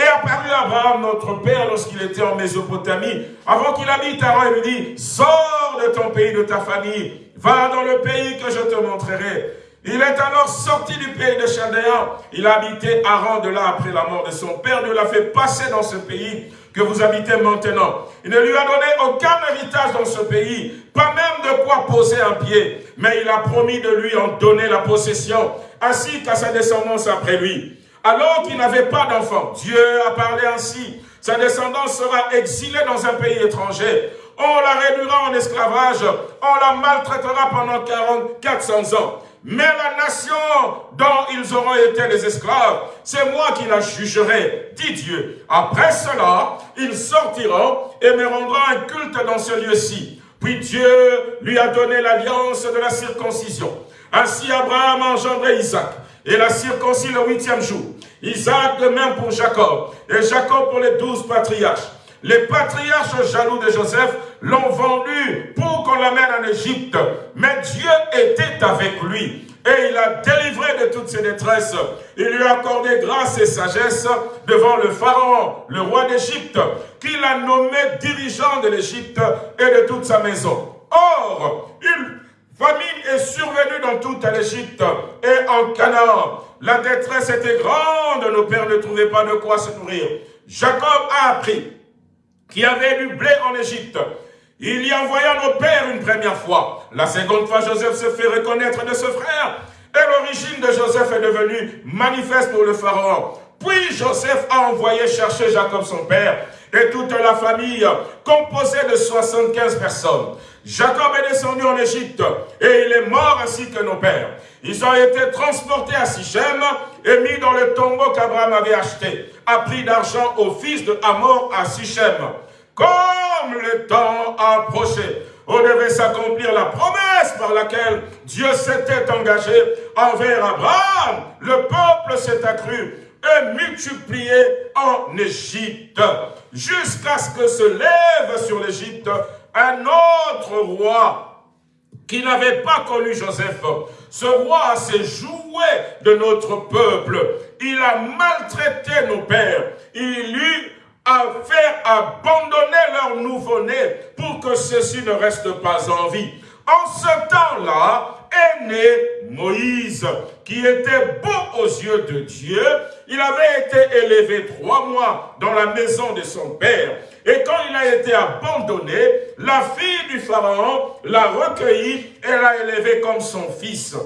et apparut Abraham, notre père, lorsqu'il était en Mésopotamie, avant qu'il habite Haran, il lui dit, sors de ton pays, de ta famille, va dans le pays que je te montrerai. Il est alors sorti du pays de Chaldéen. Il a habité Haran de là après la mort de son père. Dieu l'a fait passer dans ce pays que vous habitez maintenant. Il ne lui a donné aucun héritage dans ce pays, pas même de quoi poser un pied. Mais il a promis de lui en donner la possession, ainsi qu'à sa descendance après lui alors qu'il n'avait pas d'enfant. Dieu a parlé ainsi. Sa descendance sera exilée dans un pays étranger. On la réduira en esclavage. On la maltraitera pendant 40, 400 ans. Mais la nation dont ils auront été les esclaves, c'est moi qui la jugerai, dit Dieu. Après cela, ils sortiront et me rendront un culte dans ce lieu-ci. Puis Dieu lui a donné l'alliance de la circoncision. Ainsi Abraham a engendré Isaac et la circoncis le huitième jour. Isaac de même pour Jacob, et Jacob pour les douze patriarches. Les patriarches jaloux de Joseph l'ont vendu pour qu'on l'amène en Égypte. Mais Dieu était avec lui. Et il a délivré de toutes ses détresses. Il lui a accordé grâce et sagesse devant le Pharaon, le roi d'Égypte, qu'il a nommé dirigeant de l'Égypte et de toute sa maison. Or, il Famine est survenue dans toute l'Égypte et en Canaan. La détresse était grande, nos pères ne trouvaient pas de quoi se nourrir. Jacob a appris qu'il y avait du blé en Égypte. Il y envoya nos pères une première fois. La seconde fois, Joseph se fait reconnaître de ce frère. Et l'origine de Joseph est devenue manifeste pour le Pharaon. Puis Joseph a envoyé chercher Jacob son père et toute la famille, composée de 75 personnes. Jacob est descendu en Égypte et il est mort ainsi que nos pères. Ils ont été transportés à Sichem et mis dans le tombeau qu'Abraham avait acheté, à prix d'argent au fils de Hamor à Sichem. Comme le temps approchait, on devait s'accomplir la promesse par laquelle Dieu s'était engagé envers Abraham. Le peuple s'est accru et multiplié en Égypte, jusqu'à ce que se lève sur l'Égypte un autre roi qui n'avait pas connu Joseph. Ce roi s'est joué de notre peuple. Il a maltraité nos pères. Il eut à faire abandonner leur nouveau-né pour que ceux-ci ne restent pas en vie. En ce temps-là, est Moïse, qui était beau aux yeux de Dieu. Il avait été élevé trois mois dans la maison de son père. Et quand il a été abandonné, la fille du Pharaon l'a recueilli et l'a élevé comme son fils.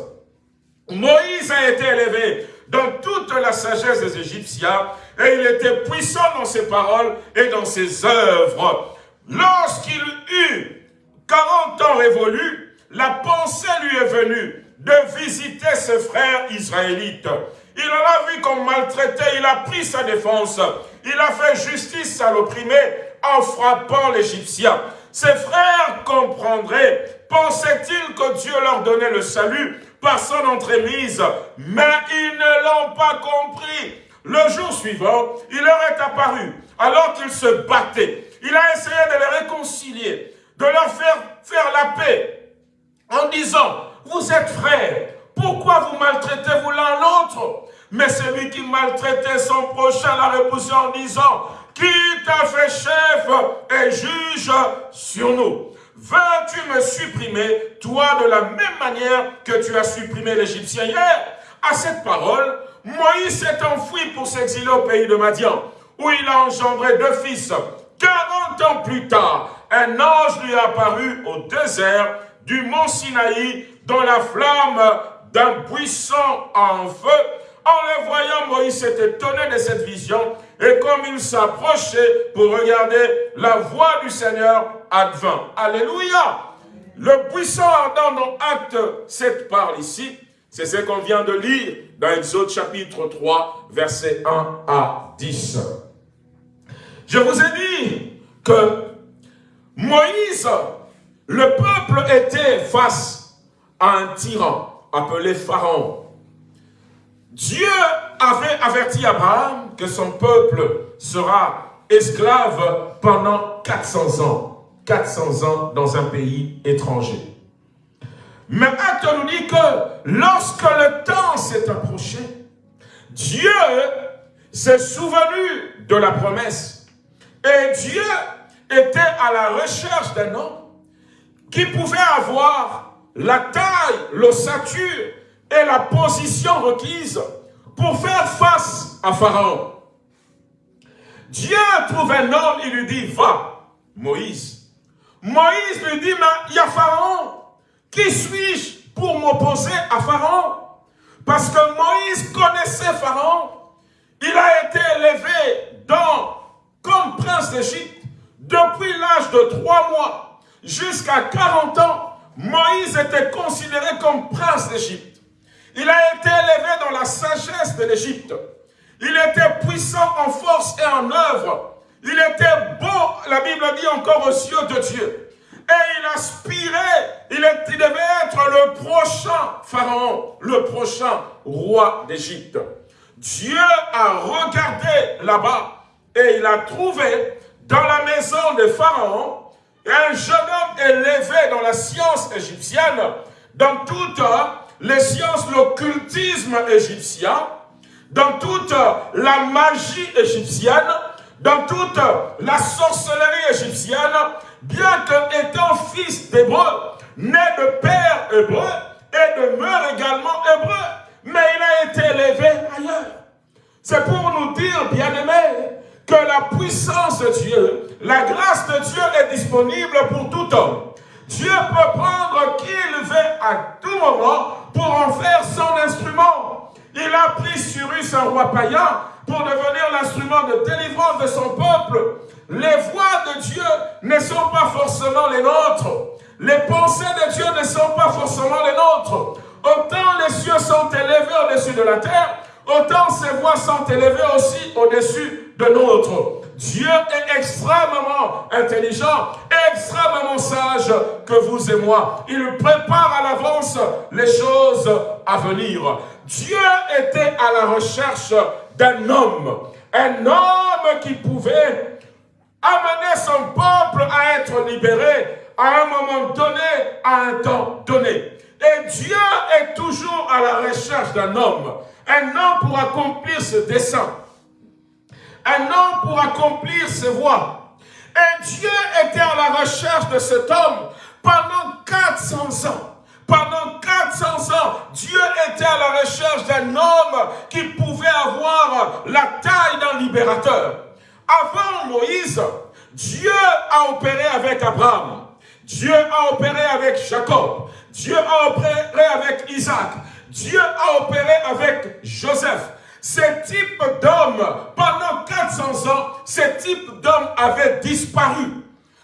Moïse a été élevé dans toute la sagesse des Égyptiens et il était puissant dans ses paroles et dans ses œuvres. Lorsqu'il eut 40 ans révolus, la pensée lui est venue de visiter ses frères israélites. Il en a vu qu'on maltraitait, il a pris sa défense. Il a fait justice à l'opprimé en frappant l'Égyptien. Ses frères comprendraient, pensaient-ils que Dieu leur donnait le salut par son entremise, mais ils ne l'ont pas compris. Le jour suivant, il leur est apparu, alors qu'ils se battaient. Il a essayé de les réconcilier, de leur faire faire la paix, en disant, vous êtes frères, pourquoi vous maltraitez-vous l'un l'autre? Mais celui qui maltraitait son prochain l'a repoussé en disant, qui t'a fait chef et juge sur nous? Veux-tu me supprimer, toi, de la même manière que tu as supprimé l'Égyptien hier? À cette parole, Moïse s'est enfoui pour s'exiler au pays de Madian, où il a engendré deux fils. 40 ans plus tard, un ange lui a apparu au désert du mont Sinaï dans la flamme d'un buisson en feu. En le voyant, Moïse s'est étonné de cette vision et comme il s'approchait pour regarder, la voix du Seigneur advint. Alléluia Le buisson ardent dans Acte 7 parle ici, c'est ce qu'on vient de lire dans Exode chapitre 3, versets 1 à 10. Je vous ai dit que Moïse, le peuple était face à un tyran appelé Pharaon. Dieu avait averti Abraham que son peuple sera esclave pendant 400 ans. 400 ans dans un pays étranger. Mais acte nous dit que lorsque le temps s'est approché, Dieu s'est souvenu de la promesse. Et Dieu était à la recherche d'un homme qui pouvait avoir la taille, l'ossature et la position requise pour faire face à Pharaon. Dieu trouve un homme, il lui dit, va, Moïse. Moïse lui dit, mais il y a Pharaon. Qui suis-je pour m'opposer à Pharaon? Parce que Moïse connaissait Pharaon. Il a été élevé comme prince d'Égypte depuis l'âge de trois mois jusqu'à 40 ans. Moïse était considéré comme prince d'Égypte. Il a été élevé dans la sagesse de l'Égypte. Il était puissant en force et en œuvre. Il était beau, la Bible dit encore aux yeux de Dieu. Et il aspirait, il, devait être le prochain pharaon, le prochain roi d'Égypte. Dieu a regardé là-bas et il a trouvé dans la maison de Pharaon un jeune homme élevé dans la science égyptienne, dans toutes les sciences, l'occultisme égyptien, dans toute la magie égyptienne, dans toute la sorcellerie égyptienne, bien que étant fils d'hébreu, né de père hébreu et de mère également hébreu, mais il a été élevé ailleurs. C'est pour nous dire, bien-aimés, que la puissance de Dieu, la grâce de Dieu est disponible pour tout homme. Dieu peut prendre qui il veut à tout moment pour en faire son instrument. Il a pris Cyrus, un roi païen, pour devenir l'instrument de délivrance de son peuple. Les voix de Dieu ne sont pas forcément les nôtres. Les pensées de Dieu ne sont pas forcément les nôtres. Autant les cieux sont élevés au-dessus de la terre, autant ses voix sont élevées aussi au-dessus de nôtres. Dieu est extrêmement intelligent, extrêmement sage que vous et moi. Il prépare à l'avance les choses à venir. Dieu était à la recherche d'un homme, un homme qui pouvait amener son peuple à être libéré à un moment donné, à un temps donné. Et Dieu est toujours à la recherche d'un homme, un homme pour accomplir ce dessein, un homme pour accomplir ses voies. Et Dieu était à la recherche de cet homme pendant 400 ans. Pendant 400 ans, Dieu était à la recherche d'un homme qui pouvait avoir la taille d'un libérateur. Avant Moïse, Dieu a opéré avec Abraham. Dieu a opéré avec Jacob. Dieu a opéré avec Isaac. Dieu a opéré avec Joseph. Ce type d'homme, pendant 400 ans, ce type d'homme avait disparu.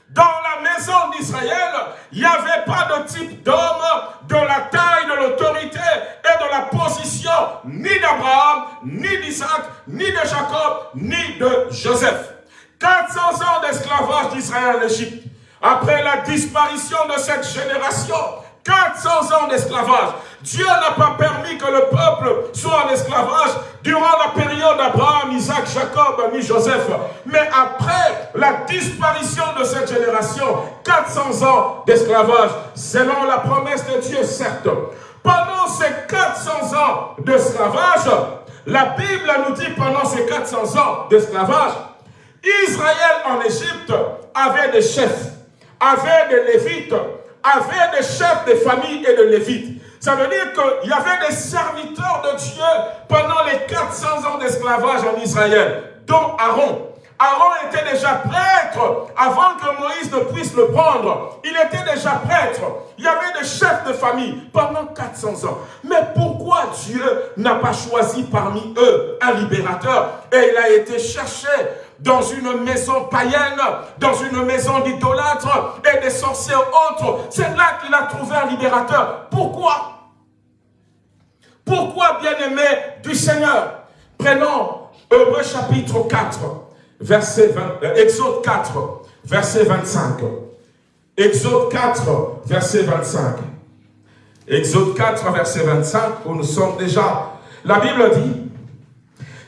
Dans la maison d'Israël, il n'y avait pas de type d'homme de la taille, de l'autorité et de la position ni d'Abraham, ni d'Isaac, ni de Jacob, ni de Joseph. 400 ans d'esclavage d'Israël en Égypte. Après la disparition de cette génération, 400 ans d'esclavage. Dieu n'a pas permis que le peuple soit en esclavage durant la période d'Abraham, Isaac, Jacob, ni Joseph. Mais après la disparition de cette génération, 400 ans d'esclavage, selon la promesse de Dieu, certes. Pendant ces 400 ans d'esclavage, la Bible nous dit pendant ces 400 ans d'esclavage, Israël en Égypte avait des chefs, avait des lévites, avait des chefs de famille et de lévites. Ça veut dire qu'il y avait des serviteurs de Dieu pendant les 400 ans d'esclavage en Israël, dont Aaron. Aaron était déjà prêtre avant que Moïse ne puisse le prendre. Il était déjà prêtre. Il y avait des chefs de famille pendant 400 ans. Mais pourquoi Dieu n'a pas choisi parmi eux un libérateur? Et il a été cherché dans une maison païenne, dans une maison d'idolâtres et des sorciers autres. C'est là qu'il a trouvé un libérateur. Pourquoi? Pourquoi, bien-aimé du Seigneur? Prenons Hebreu chapitre 4, verset 20, euh, Exode 4, verset 25. Exode 4, verset 25. Exode 4, verset 25, où nous sommes déjà. La Bible dit,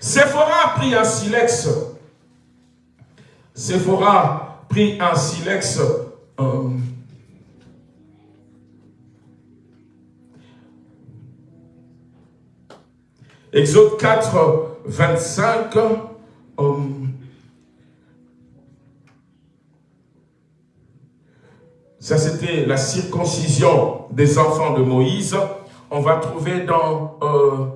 Séphora a pris un silex Séphora prit un silex euh, Exode 4, 25. Euh, ça, c'était la circoncision des enfants de Moïse. On va trouver dans euh,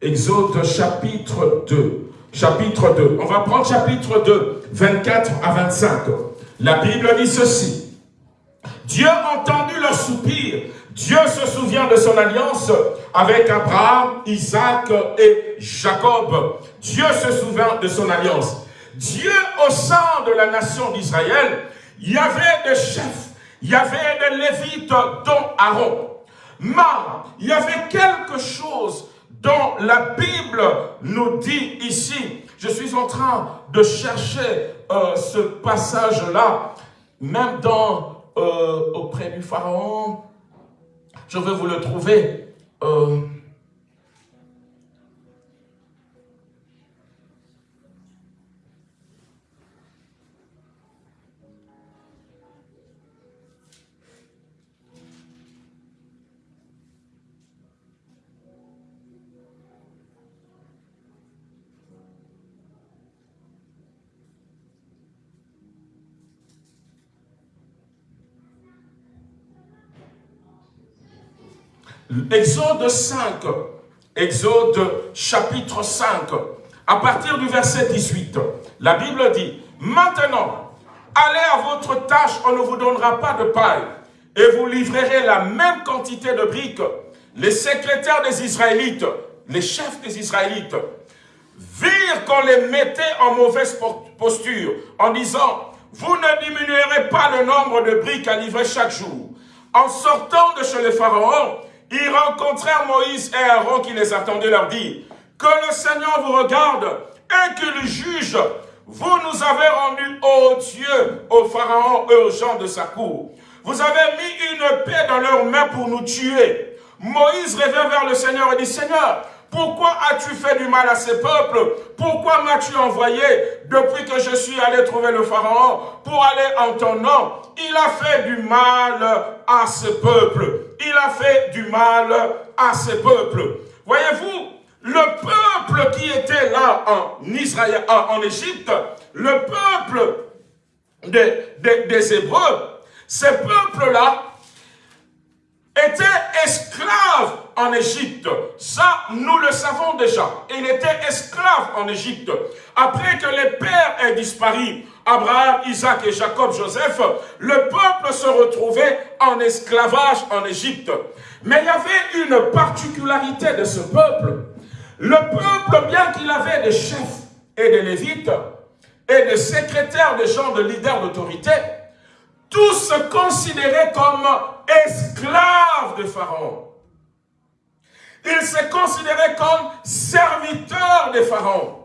Exode chapitre 2. Chapitre 2. On va prendre chapitre 2, 24 à 25. La Bible dit ceci. Dieu a entendu leur soupir. Dieu se souvient de son alliance avec Abraham, Isaac et Jacob. Dieu se souvient de son alliance. Dieu au sein de la nation d'Israël, il y avait des chefs, il y avait des lévites dont Aaron. Mais il y avait quelque chose dont la Bible nous dit ici. Je suis en train de chercher euh, ce passage-là, même dans euh, auprès du Pharaon. Je vais vous le trouver. Euh, Exode 5, Exode chapitre 5, à partir du verset 18, la Bible dit, Maintenant, allez à votre tâche, on ne vous donnera pas de paille, et vous livrerez la même quantité de briques. Les secrétaires des Israélites, les chefs des Israélites, virent qu'on les mettait en mauvaise posture, en disant, vous ne diminuerez pas le nombre de briques à livrer chaque jour. En sortant de chez les pharaons, ils rencontrèrent Moïse et Aaron qui les attendaient leur dit, que le Seigneur vous regarde et qu'il juge. Vous nous avez rendus, ô Dieu, au Pharaon et aux gens de sa cour. Vous avez mis une paix dans leurs mains pour nous tuer. Moïse revient vers le Seigneur et dit, Seigneur, pourquoi as-tu fait du mal à ces peuples? Pourquoi m'as-tu envoyé? Depuis que je suis allé trouver le Pharaon pour aller en ton nom Il a fait du mal à ce peuple. Il a fait du mal à ce peuple. Voyez-vous, le peuple qui était là en Israël, en Égypte, le peuple des, des Hébreux, ces peuples-là étaient esclaves en Égypte. Ça, nous le savons déjà. Il était esclave en Égypte. Après que les pères aient disparu, Abraham, Isaac et Jacob, Joseph, le peuple se retrouvait en esclavage en Égypte. Mais il y avait une particularité de ce peuple. Le peuple, bien qu'il avait des chefs et des lévites, et des secrétaires, des gens de leaders d'autorité, tous se considéraient comme esclaves de Pharaon. Ils se considéraient comme serviteurs de Pharaon.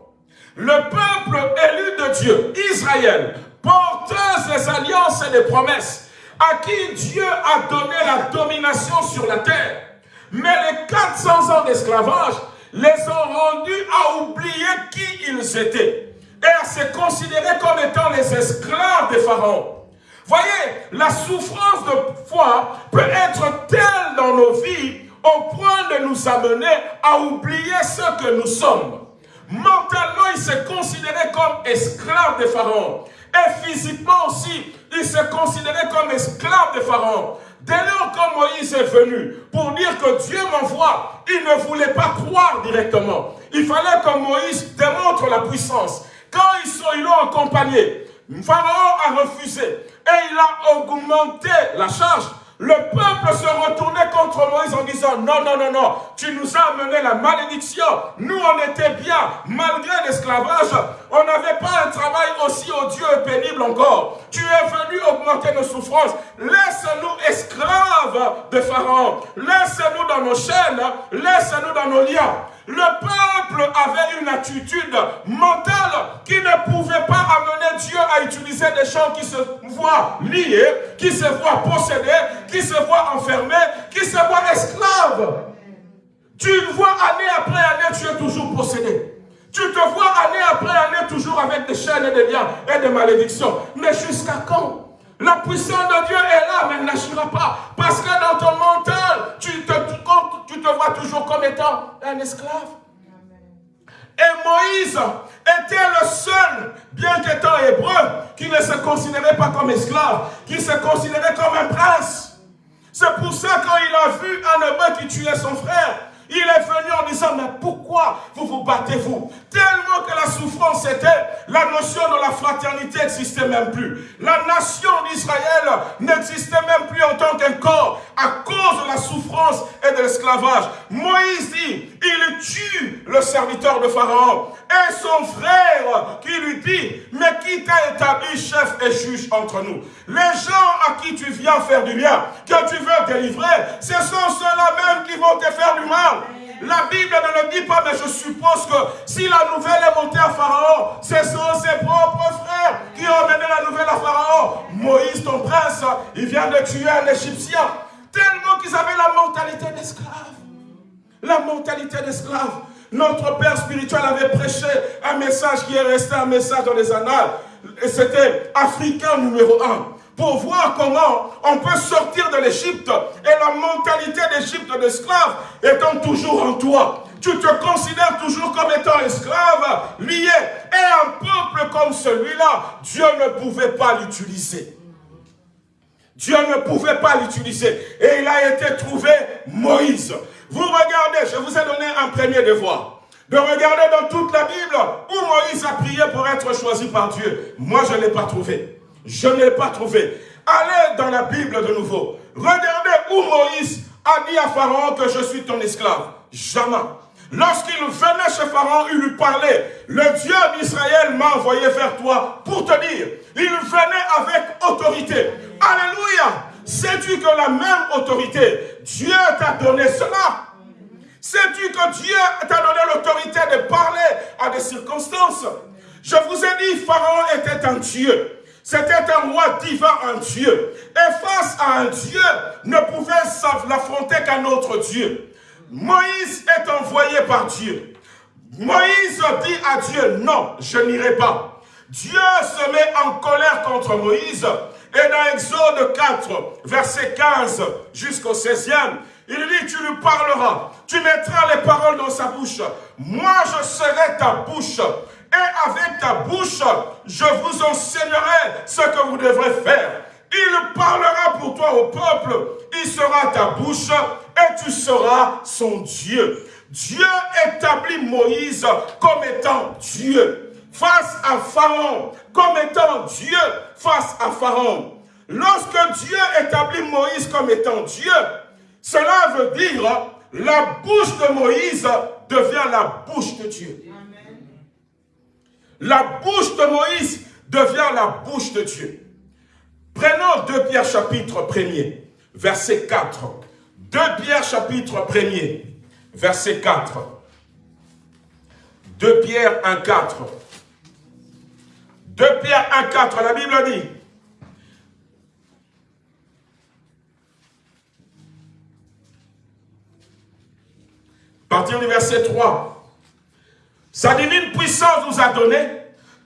Le peuple élu de Dieu, Israël, porteuse des alliances et des promesses, à qui Dieu a donné la domination sur la terre. Mais les 400 ans d'esclavage les ont rendus à oublier qui ils étaient et à se considérer comme étant les esclaves de Pharaon. Voyez, la souffrance de foi peut être telle dans nos vies au point de nous amener à oublier ce que nous sommes. Mentalement, il se considérait comme esclave de Pharaon. Et physiquement aussi, il se considérait comme esclave de Pharaon. Dès lors que Moïse est venu pour dire que Dieu m'envoie, il ne voulait pas croire directement. Il fallait que Moïse démontre la puissance. Quand ils l'ont accompagné, Pharaon a refusé et il a augmenté la charge. Le peuple se retournait contre Moïse en disant, non, non, non, non, tu nous as amené la malédiction. Nous, on était bien, malgré l'esclavage. On n'avait pas un travail aussi odieux et pénible encore. Tu es venu augmenter nos souffrances. Laisse-nous esclaves de Pharaon. Laisse-nous dans nos chaînes. Laisse-nous dans nos liens. Le peuple avait une attitude mentale qui ne pouvait pas amener Dieu à utiliser des gens qui se voient liés, qui se voient possédés, qui se voient enfermés, qui se voient esclaves. Tu vois année après année, tu es toujours possédé. Tu te vois année après année toujours avec des chaînes et des liens et des malédictions. Mais jusqu'à quand la puissance de Dieu est là, mais n'agira pas. Parce que dans ton mental, tu te, tu te vois toujours comme étant un esclave. Et Moïse était le seul, bien qu'étant hébreu, qui ne se considérait pas comme esclave, qui se considérait comme un prince. C'est pour ça quand il a vu un hébreu qui tuait son frère, il est venu en disant, mais pourquoi vous vous battez-vous Tellement que la souffrance était, la notion de la fraternité n'existait même plus. La nation d'Israël n'existait même plus en tant qu'un corps à cause de la souffrance et de l'esclavage. Moïse dit, il tue le serviteur de Pharaon et son frère qui lui dit, mais qui t'a établi chef et juge entre nous? Les gens à qui tu viens faire du bien, que tu veux délivrer, ce sont ceux-là même qui vont te faire du mal. La Bible ne le dit pas, mais je suppose que si la nouvelle est montée à Pharaon, ce sont ses propres frères qui ont mené la nouvelle à Pharaon. Moïse, ton prince, il vient de tuer un Égyptien. Tellement qu'ils avaient la mentalité d'esclave. La mentalité d'esclave. Notre Père spirituel avait prêché un message qui est resté un message dans les annales. Et c'était africain numéro un pour voir comment on peut sortir de l'Égypte et la mentalité d'Égypte d'esclave étant toujours en toi. Tu te considères toujours comme étant esclave, lié. Et un peuple comme celui-là, Dieu ne pouvait pas l'utiliser. Dieu ne pouvait pas l'utiliser. Et il a été trouvé Moïse. Vous regardez, je vous ai donné un premier devoir. De regarder dans toute la Bible où Moïse a prié pour être choisi par Dieu. Moi, je ne l'ai pas trouvé. Je ne pas trouvé. Allez dans la Bible de nouveau. Regardez où Moïse a dit à Pharaon que je suis ton esclave. Jamais. Lorsqu'il venait chez Pharaon, il lui parlait. Le Dieu d'Israël m'a envoyé vers toi pour te dire. Il venait avec autorité. Alléluia. Sais-tu que la même autorité, Dieu t'a donné cela? Sais-tu que Dieu t'a donné l'autorité de parler à des circonstances? Je vous ai dit, Pharaon était un Dieu. C'était un roi divin, un Dieu. Et face à un Dieu, ne pouvait l'affronter qu'un autre Dieu. Moïse est envoyé par Dieu. Moïse dit à Dieu, non, je n'irai pas. Dieu se met en colère contre Moïse. Et dans Exode 4, verset 15 jusqu'au 16e, il dit, tu lui parleras, tu mettras les paroles dans sa bouche. Moi, je serai ta bouche et avec ta bouche, je vous enseignerai ce que vous devrez faire. Il parlera pour toi au peuple. Il sera ta bouche et tu seras son Dieu. Dieu établit Moïse comme étant Dieu face à Pharaon, comme étant Dieu face à Pharaon. Lorsque Dieu établit Moïse comme étant Dieu, cela veut dire la bouche de Moïse devient la bouche de Dieu. La bouche de Moïse devient la bouche de Dieu. Prenons 2 Pierre chapitre 1er, verset 4. 2 Pierre chapitre 1er, verset 4. 2 Pierre 1, 4. 2 Pierre 1, 4, la Bible dit, partir du verset 3. Sa divine puissance nous a donné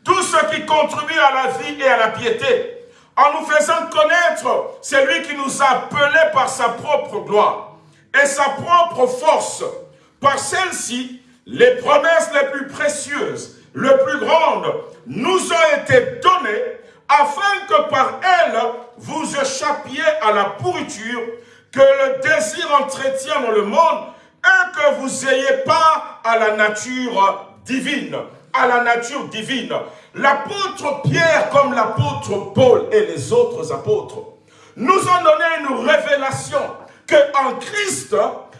tout ce qui contribue à la vie et à la piété, en nous faisant connaître celui qui nous a appelés par sa propre gloire et sa propre force. Par celle-ci, les promesses les plus précieuses, les plus grandes, nous ont été données afin que par elles, vous échappiez à la pourriture que le désir entretient dans le monde et que vous n'ayez pas à la nature divine. À la nature divine. L'apôtre Pierre, comme l'apôtre Paul et les autres apôtres, nous ont donné une révélation que en Christ,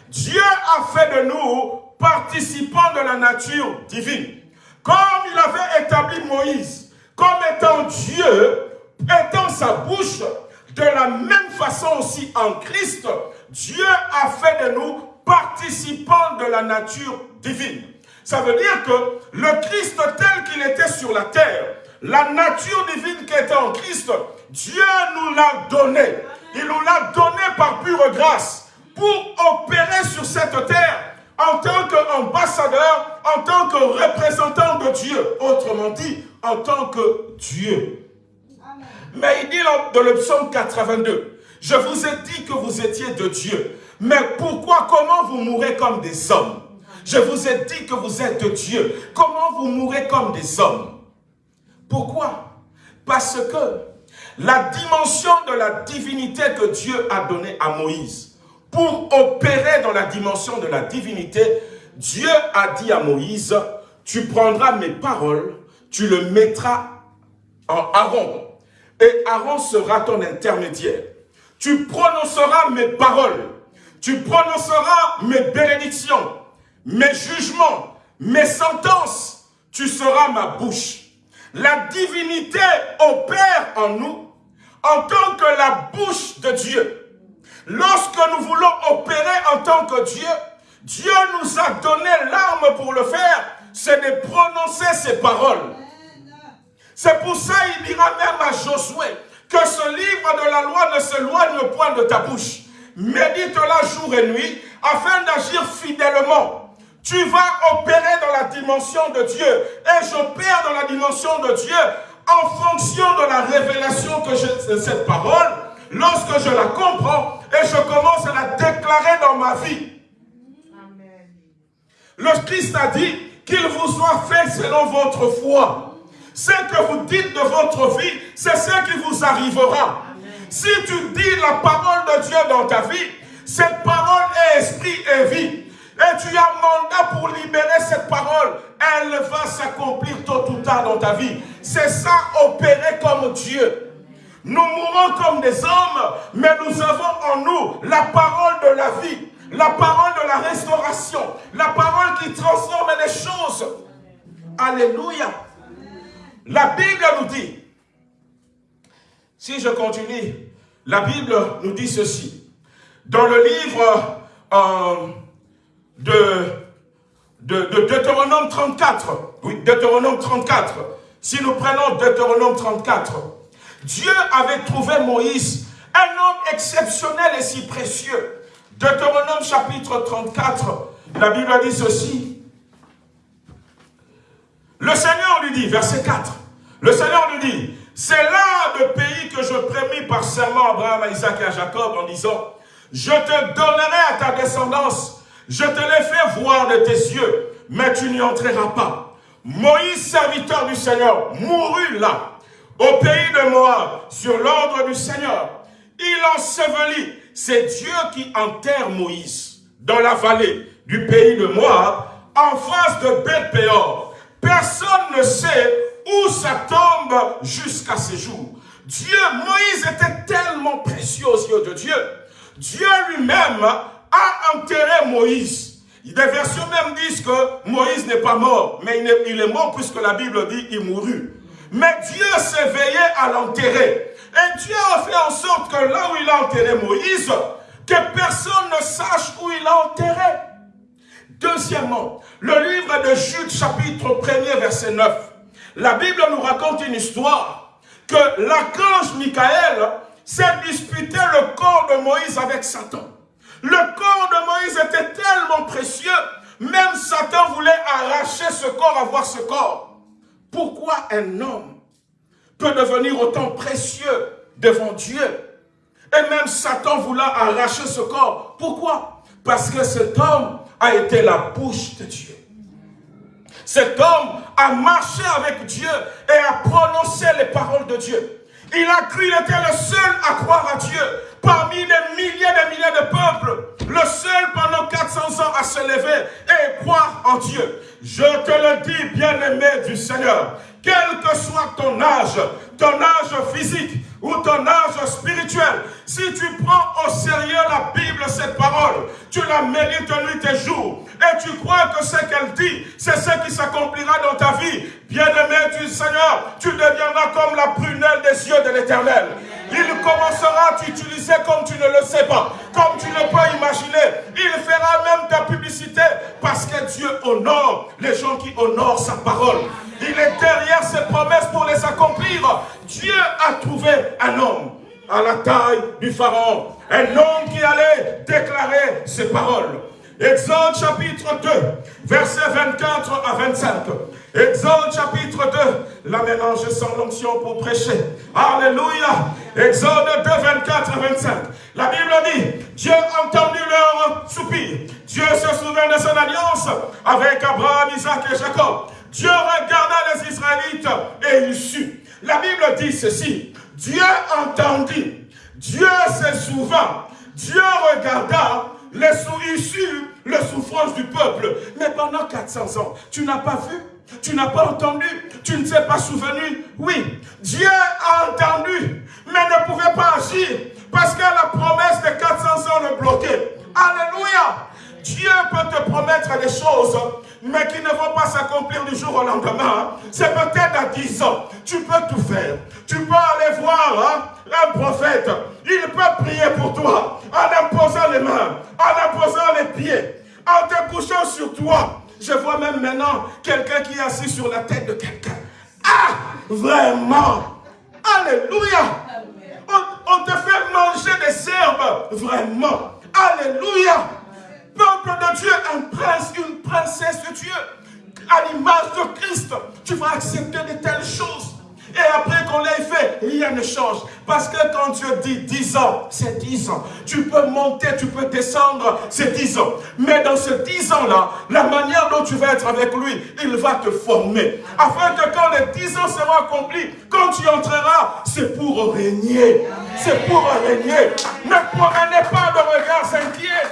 Dieu a fait de nous participants de la nature divine. Comme il avait établi Moïse comme étant Dieu, étant sa bouche, de la même façon aussi en Christ, Dieu a fait de nous participants de la nature divine. Ça veut dire que le Christ tel qu'il était sur la terre, la nature divine qui était en Christ, Dieu nous l'a donné. Il nous l'a donné par pure grâce pour opérer sur cette terre en tant qu'ambassadeur, en tant que représentant de Dieu. Autrement dit, en tant que Dieu. Mais il dit dans le psaume 82, je vous ai dit que vous étiez de Dieu. Mais pourquoi, comment vous mourrez comme des hommes? Je vous ai dit que vous êtes Dieu. Comment vous mourrez comme des hommes? Pourquoi? Parce que la dimension de la divinité que Dieu a donnée à Moïse, pour opérer dans la dimension de la divinité, Dieu a dit à Moïse, tu prendras mes paroles, tu le mettras en Aaron, et Aaron sera ton intermédiaire. Tu prononceras mes paroles, tu prononceras mes bénédictions, mes jugements, mes sentences, tu seras ma bouche. La divinité opère en nous en tant que la bouche de Dieu. Lorsque nous voulons opérer en tant que Dieu, Dieu nous a donné l'arme pour le faire, c'est de prononcer ses paroles. C'est pour ça qu'il dira même à Josué que ce livre de la loi ne s'éloigne point de ta bouche. Médite-la jour et nuit afin d'agir fidèlement. Tu vas opérer dans la dimension de Dieu et j'opère dans la dimension de Dieu en fonction de la révélation que j'ai de cette parole. Lorsque je la comprends et je commence à la déclarer dans ma vie. Le Christ a dit qu'il vous soit fait selon votre foi. Ce que vous dites de votre vie, c'est ce qui vous arrivera. Si tu dis la parole de Dieu dans ta vie, cette parole est esprit et vie. Et tu as mandat pour libérer cette parole. Elle va s'accomplir tôt ou tard dans ta vie. C'est ça, opérer comme Dieu. Nous mourons comme des hommes, mais nous avons en nous la parole de la vie, la parole de la restauration, la parole qui transforme les choses. Alléluia. La Bible nous dit, si je continue, la Bible nous dit ceci. Dans le livre euh, de, de, de, Deutéronome 34, oui, Deutéronome 34, si nous prenons Deutéronome 34, Dieu avait trouvé Moïse un homme exceptionnel et si précieux. Deutéronome chapitre 34, la Bible dit ceci. Le Seigneur lui dit, verset 4, le Seigneur lui dit, c'est là le pays que je prémis par serment à Abraham, à Isaac et à Jacob en disant, je te donnerai à ta descendance, je te l'ai fait voir de tes yeux, mais tu n'y entreras pas. Moïse, serviteur du Seigneur, mourut là. au pays de Moab, sur l'ordre du Seigneur. Il ensevelit. C'est Dieu qui enterre Moïse dans la vallée du pays de Moab, en face de Beth-Péor. Personne ne sait où ça tombe jusqu'à ce jour. Dieu, Moïse était tellement précieux aux yeux de Dieu. Dieu lui-même a enterré Moïse. Des versions même disent que Moïse n'est pas mort, mais il est mort puisque la Bible dit qu'il mourut. Mais Dieu s'est veillé à l'enterrer. Et Dieu a fait en sorte que là où il a enterré Moïse, que personne ne sache où il a enterré. Deuxièmement, le livre de Jude chapitre 1er verset 9. La Bible nous raconte une histoire que l'archange Michael s'est disputé le corps de Moïse avec Satan. Le corps de Moïse était tellement précieux, même Satan voulait arracher ce corps, avoir ce corps. Pourquoi un homme peut devenir autant précieux devant Dieu? Et même Satan voulait arracher ce corps. Pourquoi? Parce que cet homme a été la bouche de Dieu. Cet homme a marché avec Dieu et a prononcé les paroles de Dieu. Il a cru, il était le seul à croire à Dieu. Parmi des milliers et des milliers de peuples, le seul pendant 400 ans à se lever et croire en Dieu. Je te le dis, bien-aimé du Seigneur, quel que soit ton âge, ton âge physique ou ton âge spirituel, si tu prends au sérieux la Bible, cette parole, tu la mérites nuit et jour, et tu crois que ce qu'elle dit, c'est ce qui s'accomplira dans ta vie, bien-aimé du Seigneur, tu comme la prunelle des yeux de l'Éternel. Il commencera à t'utiliser comme tu ne le sais pas, comme tu ne peux imaginer. Il fera même ta publicité parce que Dieu honore les gens qui honorent sa parole. Il est derrière ses promesses pour les accomplir. Dieu a trouvé un homme à la taille du pharaon. Un homme qui allait déclarer ses paroles. Exode chapitre 2, versets 24 à 25. Exode chapitre 2, la mélange sans l'onction pour prêcher. Alléluia. Exode 2, 24 à 25. La Bible dit, Dieu a entendu leur soupir. Dieu se souvient de son alliance avec Abraham, Isaac et Jacob. Dieu regarda les Israélites et il sut. La Bible dit ceci, Dieu entendit, Dieu se souvint, Dieu regarda les issus, les souffrances du peuple. Mais pendant 400 ans, tu n'as pas vu tu n'as pas entendu, tu ne t'es pas souvenu. Oui, Dieu a entendu, mais ne pouvait pas agir parce que la promesse de 400 ans le bloquait. Alléluia. Dieu peut te promettre des choses, mais qui ne vont pas s'accomplir du jour au lendemain. C'est peut-être à 10 ans. Tu peux tout faire. Tu peux aller voir hein, un prophète. Il peut prier pour toi en imposant les mains, en imposant les pieds, en te couchant sur toi. Je vois même maintenant quelqu'un qui est assis sur la tête de quelqu'un. Ah, vraiment. Alléluia. On, on te fait manger des herbes. Vraiment. Alléluia peuple de Dieu, un prince, une princesse de Dieu, à l'image de Christ, tu vas accepter de telles choses. Et après qu'on l'ait fait, rien ne change. Parce que quand Dieu dit 10 ans, c'est 10 ans. Tu peux monter, tu peux descendre, c'est 10 ans. Mais dans ces 10 ans-là, la manière dont tu vas être avec lui, il va te former. Afin que quand les 10 ans seront accomplis, quand tu entreras, c'est pour régner. C'est pour régner. Ne prenez pas de regards inquiets.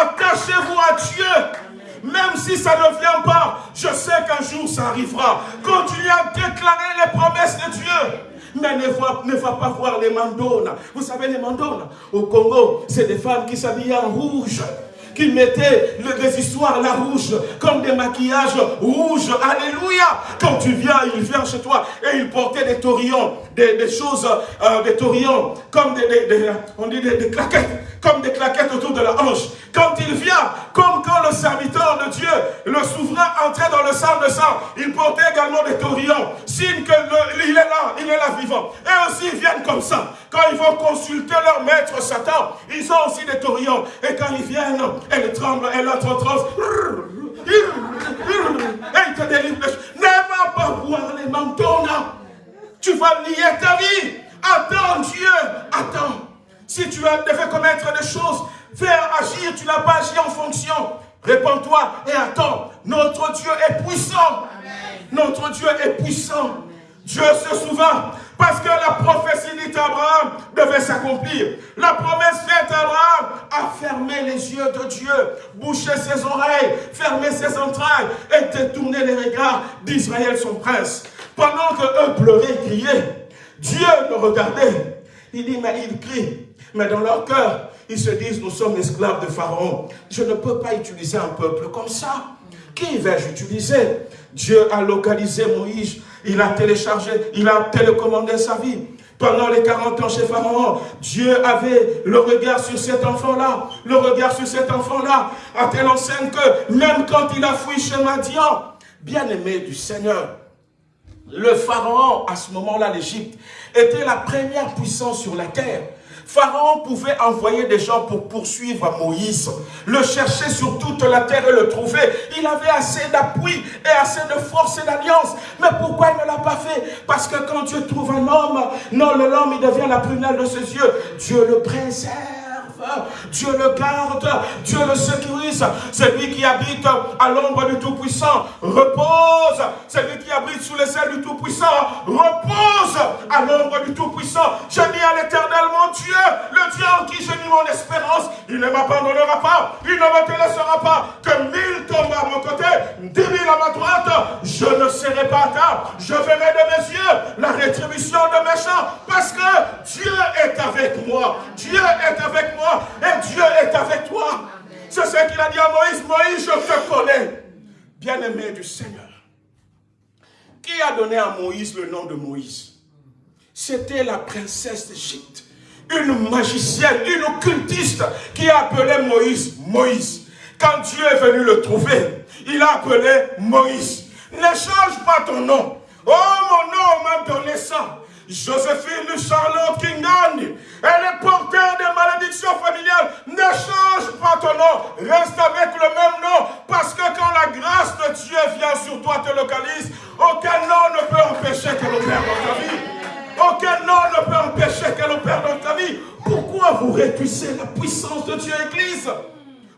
Attachez-vous à Dieu. Même si ça ne vient pas, je sais qu'un jour ça arrivera. Continuez à déclarer les promesses de Dieu. Mais ne va, pas voir les mandones. Vous savez, les mandones, au Congo, c'est des femmes qui s'habillent en rouge qui mettaient des histoires la rouge, comme des maquillages rouges. Alléluia. Quand tu viens, il vient chez toi et il portait des taurillons, des, choses, euh, des taurillons, comme des, on dit des, claquettes, comme des claquettes autour de la hanche. Quand il vient, comme quand le serviteur de Dieu, le souverain entrait dans le sang de sang, il portait également des taurillons, signe qu'il est là, il est là vivant. Et aussi, ils viennent comme ça. Quand ils vont consulter leur maître Satan, ils ont aussi des taurillons. Et quand ils viennent, elle tremble, elle entre en transe. Il te délivre. Ne va pas voir les manteaux, Tu vas lier ta vie. Attends Dieu, attends. Si tu as devais commettre des choses, faire agir, tu n'as pas agi en fonction. Réponds-toi et attends. Notre Dieu est puissant. Notre Dieu est puissant. Dieu se souvint parce que la prophétie d'Abraham devait s'accomplir. La promesse faite à Abraham a fermé les yeux de Dieu, bouché ses oreilles, fermé ses entrailles et détourné les regards d'Israël, son prince. Pendant que eux pleuraient, criaient, Dieu le regardait. Il dit, mais ils crient. Mais dans leur cœur, ils se disent, nous sommes esclaves de Pharaon. Je ne peux pas utiliser un peuple comme ça. Qui vais-je utiliser? Dieu a localisé Moïse, il a téléchargé, il a télécommandé sa vie. Pendant les 40 ans chez Pharaon, Dieu avait le regard sur cet enfant-là, le regard sur cet enfant-là, à telle enseigne que même quand il a fui chez Madian, bien-aimé du Seigneur, le Pharaon, à ce moment-là, l'Égypte, était la première puissance sur la terre. Pharaon pouvait envoyer des gens pour poursuivre Moïse, le chercher sur toute la terre et le trouver. Il avait assez d'appui et assez de force et d'alliance. Mais pourquoi il ne l'a pas fait? Parce que quand Dieu trouve un homme, non, l'homme, il devient la prunelle de ses yeux. Dieu le préserve. Dieu le garde, Dieu le sécurise. C'est lui qui habite à l'ombre du Tout-Puissant. Repose. C'est lui qui habite sous les ailes du Tout-Puissant. Repose à l'ombre du Tout-Puissant. Je dis à l'éternel, mon Dieu, le Dieu en qui j'ai mis mon espérance. Il ne m'abandonnera pas. Il ne me laissera pas. Que mille tombent à mon côté, dix mille à ma droite. Je ne serai pas tard. Je verrai de mes yeux la rétribution de mes chants. Parce que Dieu est avec moi. Dieu est avec moi et Dieu est avec toi. C'est ce qu'il a dit à Moïse. Moïse, je te connais. Bien-aimé du Seigneur. Qui a donné à Moïse le nom de Moïse? C'était la princesse d'Égypte. Une magicienne, une occultiste qui a appelé Moïse Moïse. Quand Dieu est venu le trouver, il a appelé Moïse. Ne change pas ton nom. Oh, mon nom m'a donné ça. Joséphine Charlotte Kingani, elle est porteur de malédictions familiales. Ne change pas ton nom, reste avec le même nom, parce que quand la grâce de Dieu vient sur toi, te localise, aucun nom ne peut empêcher qu'elle opère dans ta vie. Aucun nom ne peut empêcher qu'elle opère dans ta vie. Pourquoi vous réduisez la puissance de Dieu, Église?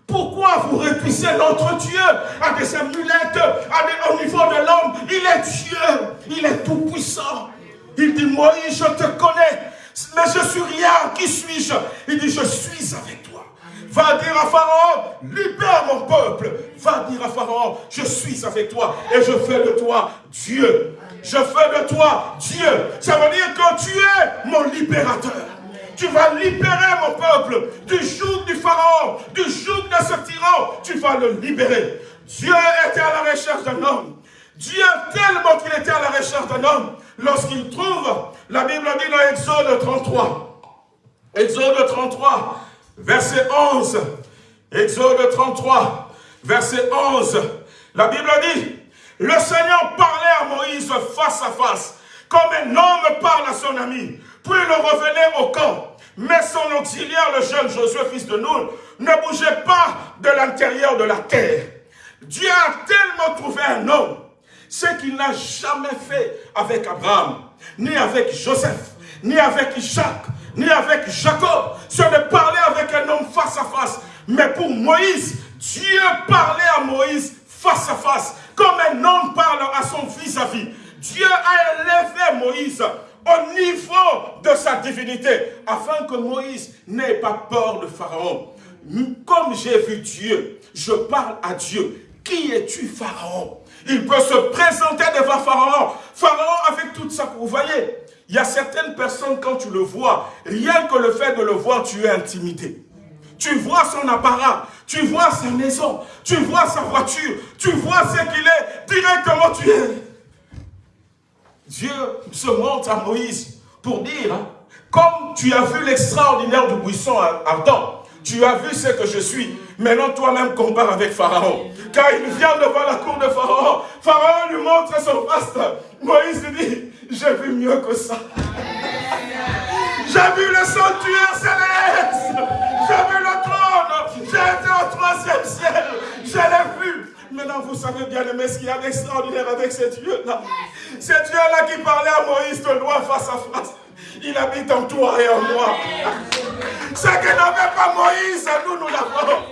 Pourquoi vous réduisez notre Dieu à des amulettes, à au niveau de l'homme? Il est Dieu, il est tout puissant. Il dit, Moïse, je te connais, mais je suis rien. Qui suis-je? Il dit, je suis avec toi. Va dire à Pharaon, libère mon peuple. Va dire à Pharaon, je suis avec toi et je fais de toi Dieu. Je fais de toi Dieu. Ça veut dire que tu es mon libérateur. Tu vas libérer mon peuple du joug du Pharaon, du joug de ce tyran. Tu vas le libérer. Dieu était à la recherche d'un homme. Dieu tellement qu'il était à la recherche d'un homme lorsqu'il trouve, la Bible dit dans Exode 33, Exode 33, verset 11, Exode 33, verset 11, la Bible dit, le Seigneur parlait à Moïse face à face, comme un homme parle à son ami, puis le revenait au camp. Mais son auxiliaire, le jeune Josué, fils de Nun, ne bougeait pas de l'intérieur de la terre. Dieu a tellement trouvé un homme ce qu'il n'a jamais fait avec Abraham, ni avec Joseph, ni avec Jacques, ni avec Jacob, c'est de parler avec un homme face à face. Mais pour Moïse, Dieu parlait à Moïse face à face, comme un homme parle à son vis-à-vis. Dieu a élevé Moïse au niveau de sa divinité, afin que Moïse n'ait pas peur de Pharaon. Comme j'ai vu Dieu, je parle à Dieu. Qui es-tu, Pharaon? Il peut se présenter devant Pharaon. Pharaon avec toute sa... Vous voyez, il y a certaines personnes, quand tu le vois, rien que le fait de le voir, tu es intimidé. Tu vois son apparat, tu vois sa maison, tu vois sa voiture, tu vois ce qu'il est, directement tu es. Dieu se montre à Moïse pour dire, hein, comme tu as vu l'extraordinaire du buisson ardent, tu as vu ce que je suis, maintenant toi-même compare avec Pharaon. Car il vient devant la cour de Pharaon. Pharaon lui montre son faste. Moïse lui dit, j'ai vu mieux que ça. J'ai vu le sanctuaire céleste. J'ai vu le trône. J'ai été au troisième ciel. Je l'ai vu. Maintenant, vous savez bien aimé ce qu'il y a d'extraordinaire avec ce Dieu-là. Ce Dieu-là qui parlait à Moïse de loin face à face. Il habite en toi et en moi. Ce que n'avait pas Moïse, nous, nous l'avons.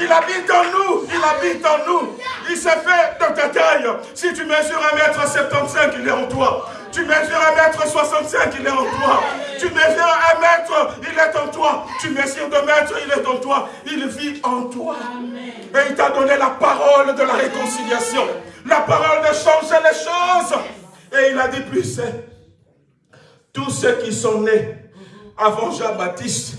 Il habite en nous, il habite en nous. Il s'est fait de ta taille. Si tu mesures 1m75, il est en toi. Tu mesures un mètre 65, il est en toi. Tu mesures un mètre, il est en toi. Tu mesures deux mètres, il est en toi. Il vit en toi. Et il t'a donné la parole de la réconciliation. La parole de changer les choses. Et il a dit plus, tous ceux qui sont nés avant Jean-Baptiste,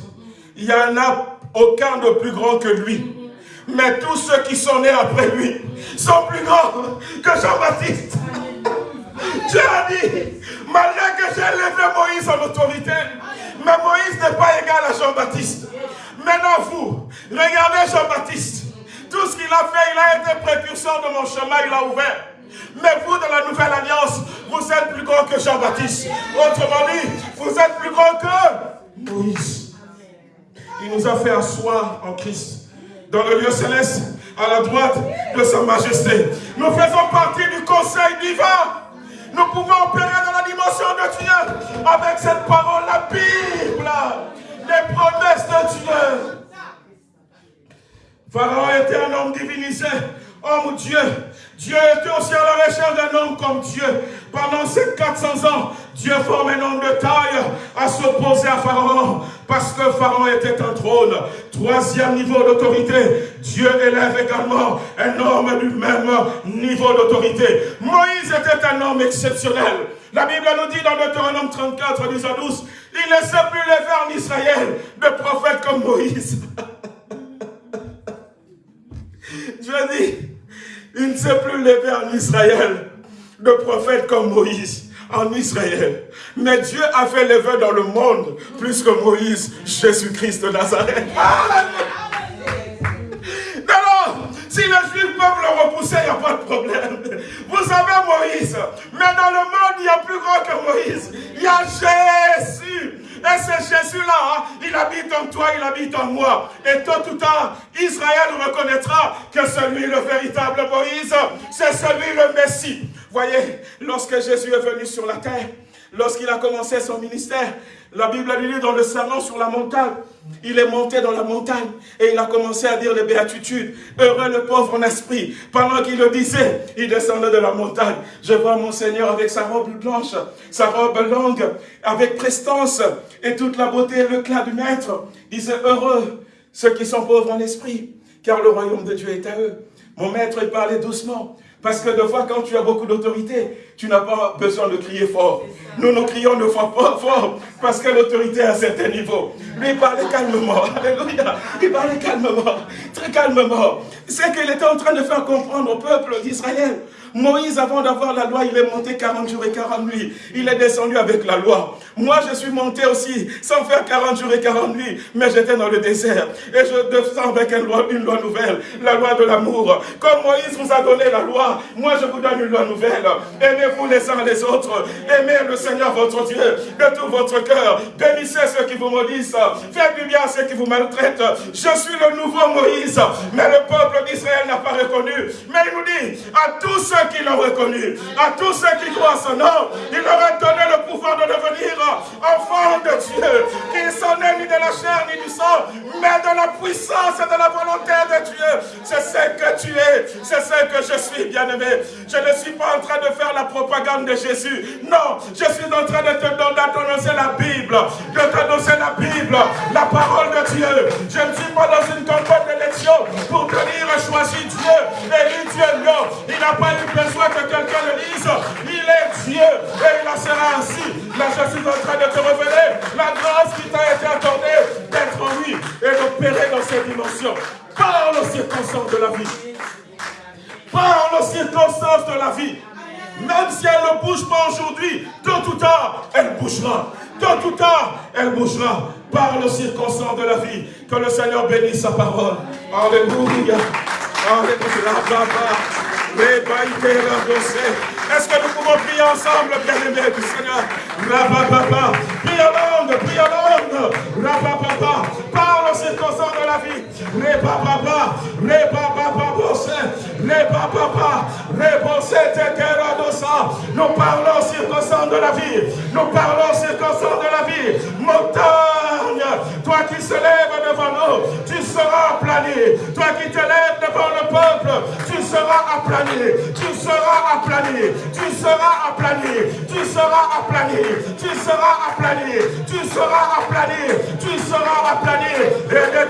il n'y en a aucun de plus grand que lui. Mais tous ceux qui sont nés après lui sont plus grands que Jean-Baptiste. Dieu a dit, malgré que j'ai élevé Moïse en autorité, mais Moïse n'est pas égal à Jean-Baptiste. Maintenant vous, regardez Jean-Baptiste. Tout ce qu'il a fait, il a été précurseur de mon chemin, il a ouvert. Mais vous, dans la nouvelle alliance, vous êtes plus grand que Jean-Baptiste. Autrement dit, vous êtes plus grand que Moïse. Il nous a fait asseoir en Christ, dans le lieu céleste, à la droite de sa majesté. Nous faisons partie du conseil divin. Nous pouvons opérer dans la dimension de Dieu avec cette parole, la Bible, les promesses de Dieu. Pharaon était un homme divinisé, homme Dieu. Dieu était aussi à la recherche d'un homme comme Dieu. Pendant ces 400 ans, Dieu forme un homme de taille à s'opposer à Pharaon parce que Pharaon était un trône. Troisième niveau d'autorité, Dieu élève également un homme du même niveau d'autorité. Moïse était un homme exceptionnel. La Bible nous dit dans Deutéronome 34, 10 à 12, il ne s'est plus levé en Israël de prophète comme Moïse. [laughs] Dieu dit, il ne s'est plus levé en Israël de prophète comme Moïse en Israël. Mais Dieu a fait lever dans le monde plus que Moïse, Jésus-Christ de Nazareth. Alors, si les Juifs peuvent le repousser, il n'y a pas de problème. Vous savez Moïse, mais dans le monde, il y a plus grand que Moïse. Il y a Jésus. Et c'est Jésus-là, hein. il habite en toi, il habite en moi. Et tôt ou tard, Israël reconnaîtra que celui, le véritable Moïse, c'est celui, le Messie. Voyez, lorsque Jésus est venu sur la terre, lorsqu'il a commencé son ministère, la Bible lui dit dans le serment sur la montagne, il est monté dans la montagne et il a commencé à dire les béatitudes. Heureux le pauvre en esprit. Pendant qu'il le disait, il descendait de la montagne. Je vois mon Seigneur avec sa robe blanche, sa robe longue, avec prestance et toute la beauté et l'éclat du Maître. Il disait, heureux ceux qui sont pauvres en esprit, car le royaume de Dieu est à eux. Mon maître, il parlait doucement. Parce que de fois, quand tu as beaucoup d'autorité, tu n'as pas besoin de crier fort. Nous, nous crions de fois pas fort, parce que l'autorité à un certain niveau. Lui, il parlait calmement. [laughs] Alléluia. Il parlait calmement, très calmement. C'est qu'il était en train de faire comprendre au peuple d'Israël Moïse, avant d'avoir la loi, il est monté 40 jours et 40 nuits. Il est descendu avec la loi. Moi, je suis monté aussi, sans faire 40 jours et 40 nuits, mais j'étais dans le désert. Et je descends avec une loi, une loi nouvelle, la loi de l'amour. Comme Moïse vous a donné la loi, moi je vous donne une loi nouvelle. Aimez-vous les uns les autres. Aimez le Seigneur votre Dieu de tout votre cœur. Bénissez ceux qui vous maudissent. Faites du bien à ceux qui vous maltraitent. Je suis le nouveau Moïse. Mais le peuple d'Israël n'a pas reconnu. Mais il nous dit, à tous ceux qui l'ont reconnu, à tous ceux qui croient son nom, il leur a donné le pouvoir de devenir enfants de Dieu, qu'ils sont nés ni de la chair ni du sang, mais de la puissance et de la volonté de Dieu. C'est ce que tu es, c'est ce que je suis, bien-aimé. Je ne suis pas en train de faire la propagande de Jésus. Non, je suis en train de te d'annoncer la Bible, de t'annoncer la Bible, la parole de Dieu. Je ne suis pas dans une campagne d'élection pour te dire choisis Dieu, élis Dieu. Non, il n'a pas eu besoin que quelqu'un le dise. Il est Dieu et il en sera ainsi. Là, je suis en train de te révéler la grâce qui t'a été accordée d'être en lui et d'opérer dans ces dimensions. Parle aux circonstances de la vie. Parle aux circonstances de la vie. Même si elle ne bouge pas aujourd'hui, tôt ou tard, elle bougera. Tôt ou tard, elle bougera. Parle aux circonstances de la vie. Que le Seigneur bénisse sa parole. Alléluia. Alléluia. Est-ce que nous pouvons prier ensemble, bien-aimés du Seigneur? Rabba, Prie en langue, prie en langue. Rabba, Parle aux circonstances de la vie. Reba, papa. Reba, papa, Reba, papa. Nous parlons aux circonstances de la vie. Nous parlons aux circonstances de la vie. Montagne, toi qui se lèves devant nous, tu seras aplani. Toi qui te lèves devant le peuple, tu seras aplani. Tu seras aplani, tu seras aplani, tu seras aplani, tu seras aplani, tu seras aplani, tu seras aplani. Et de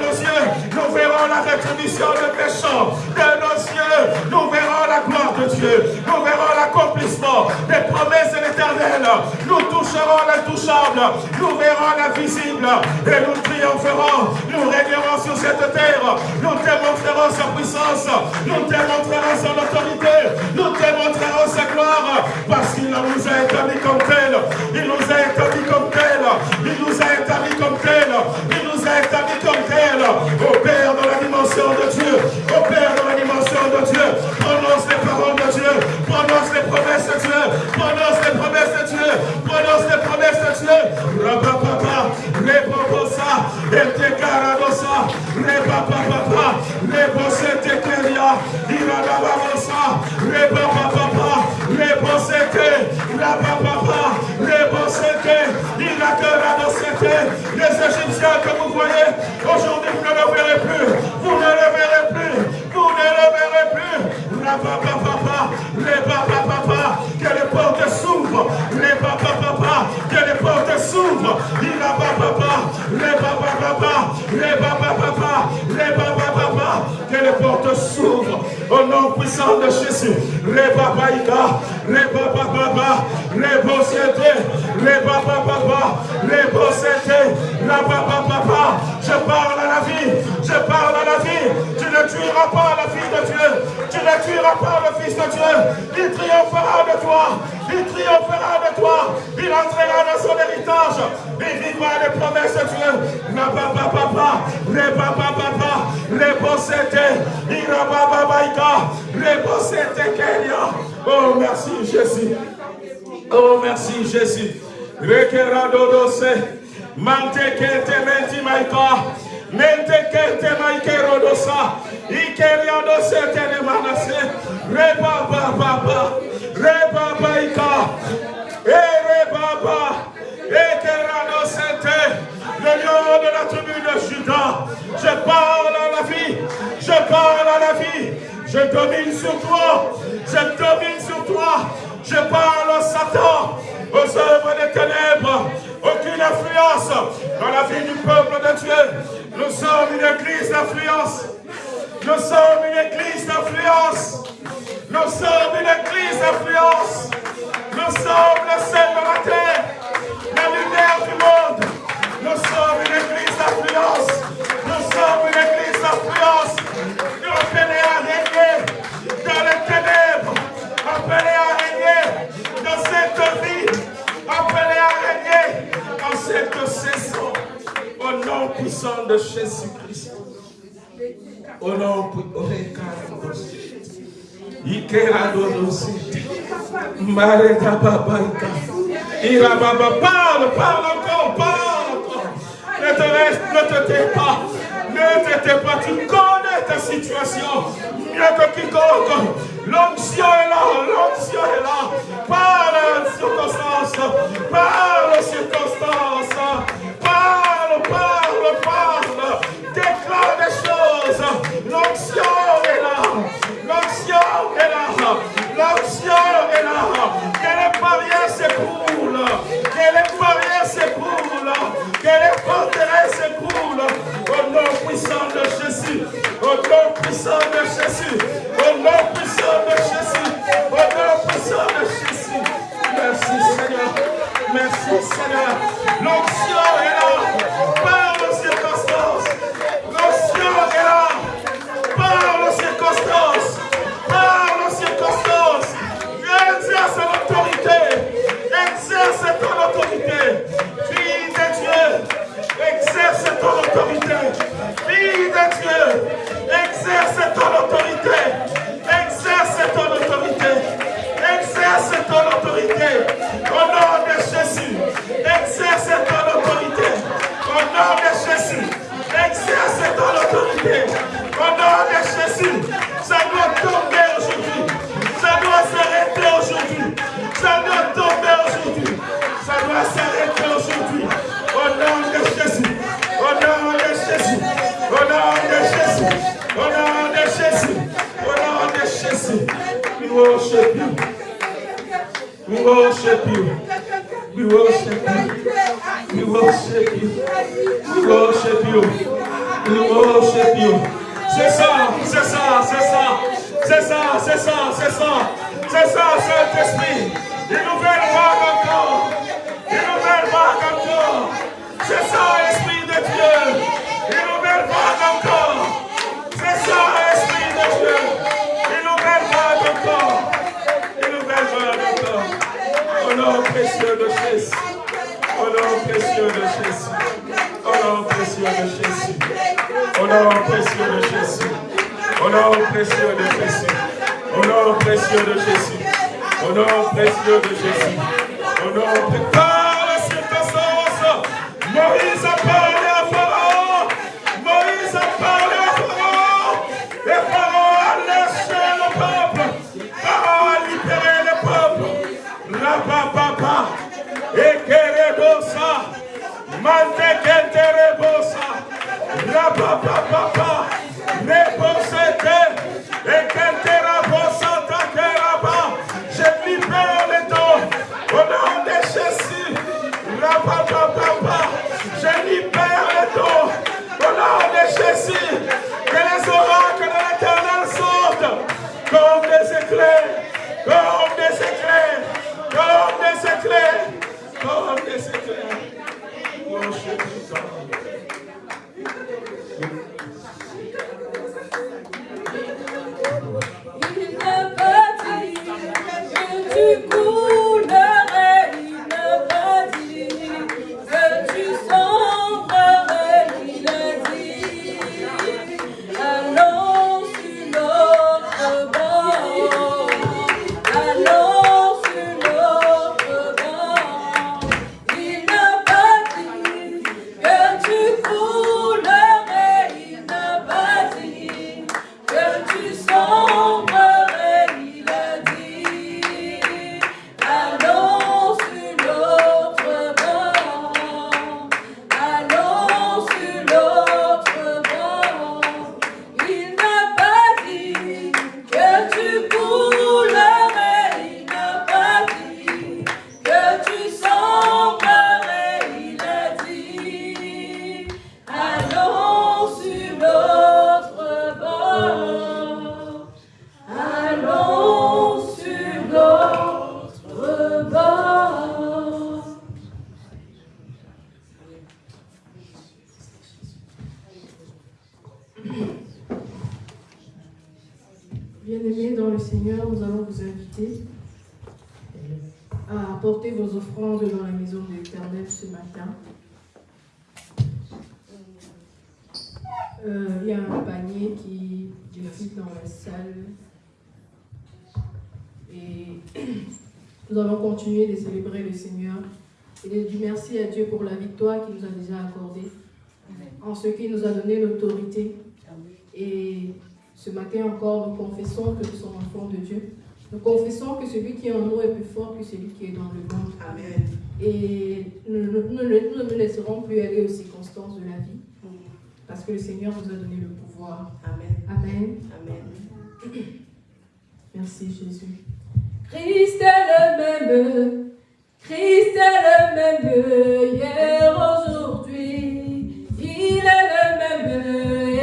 nos yeux, nous verrons la rétribution de péchants. De nos yeux, nous verrons la gloire de Dieu. Nous verrons l'accomplissement des promesses de l'éternel. Nous toucherons l'intouchable. Nous verrons l'invisible. Et nous triompherons. Nous régnerons sur cette terre. Nous démontrerons sa puissance. Nous démontrerons son autorité. Nous démontrerons sa gloire. Parce qu'il nous a établis comme tel. Il nous a établis comme tel. Il nous a établis comme tel. Il nous a établis comme tel. Au Père dans la dimension de Dieu. Au Père dans la dimension de Dieu. Prononce les paroles de Dieu. Prononce les promesses de Dieu. Prononce les promesses de Dieu. Prononce les promesses de Dieu. Rapapapa. Repoposa. Etekaradosa. Repapapa. Reposete keria. Iradabarosa. Repapapa. Reposete. Rapapapa. Reposete. Iradabarosa. Les Égyptiens que vous voyez, aujourd'hui vous ne le verrez plus. Vous ne le verrez plus. Vous ne le verrez plus. Rapapapa. Repapapa. Que les portes s'ouvrent. Repapapa. Que les portes s'ouvrent. Irapapapa. Repapapa. Repapapa. Repapapa. Que les portes s'ouvrent. Au nom puissant de Jésus. Repapaïka. Repapapa. Reposete. Repapapa. Reposete. Rapapapa. Je parle à la vie. Je parle à la vie. Tu ne tueras pas la fille de Dieu. Tu ne tueras pas le Fils de Dieu. Il triomphera de toi. Il triomphera de toi. Il entrera dans son héritage. Il vivra les promesses de Dieu. Rapapapa. Repapapa. Reposete. Irabababaïka. Reposete Kenya. Oh, merci Jésus. Oh, merci Jésus. Rekeradodose. Mante kente menti maika. Mente kente maikero dosa. Ikeria dose Je parle à la vie. Je parle à la vie. Je domine sur toi. Je domine sur toi. Je parle à Satan, aux œuvres des ténèbres. Aucune influence dans la vie du peuple de Dieu. Nous sommes une église d'influence. Nous sommes une église d'influence. Nous sommes une église d'influence. Nous sommes le sel de la terre, la lumière du monde. Nous sommes une église d'influence. Nous sommes une église d'influence. Nous appelés à régner dans les ténèbres. Appelés à régner dans cette vie. Appelés à régner dans cette saison. Au nom puissant de Jésus-Christ. Au nom parle, parle encore, parle encore. Ne te reste, ne te tais pas. Ne te tais pas, tu connais ta situation mieux que quiconque. L'onction est là, l'onction est là. Parle aux circonstances, parle aux circonstances. Parle, parle, parle. Déclare des choses. L'onction est là. L'onction est là. L'onction est là. Que les barrières s'écroulent. Que les barrières s'écroulent. Que les forteresses s'écroulent. Au nom puissant de Jésus. Au nom puissant de Jésus. Au nom puissant de Jésus. Au nom puissant de Jésus. Merci Seigneur. Merci Seigneur. L'onction est là. Ton autorité. Fille de. Exerce ton autorité. Exerce ton autorité. Exerce ton autorité. Au nom de Jésus. Exerce ton autorité. Au nom de Jésus. Exerce ton autorité. Au nom de Jésus. Ça doit tomber aujourd'hui. Ça doit s'arrêter aujourd'hui. Ça doit tomber aujourd'hui. Ça doit s'arrêter Jésus. Au nom de Jésus. Au nom de Jésus. We worship you. We worship you. We worship you. We worship you. We worship you. We worship you. C'est ça, c'est ça, c'est ça. C'est ça, c'est ça, c'est ça. C'est ça, Saint-Esprit. Une nouvelle vague encore. Une nouvelle vague encore. C'est ça, Esprit de Dieu. Une nouvelle vague encore. Il nous verra de l'eau. Il nous verra de l'eau. Au nom précieux de Jésus. Au nom précieux de Jésus. Au nom précieux de Jésus. Au nom précieux de Jésus. Au nom précieux de Jésus. Au nom précieux de Jésus. Au nom précieux de Jésus. Et nous ne nous laisserons plus aller aux circonstances de la vie. Parce que le Seigneur nous a donné le pouvoir. Amen. Amen. Amen. [coughs] Merci Jésus. Christ est le même. Christ est le même hier, aujourd'hui. Il est le même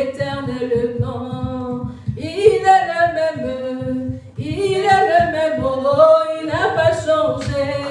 éternellement. Il est le même. Il est le même. Oh, oh il n'a pas changé.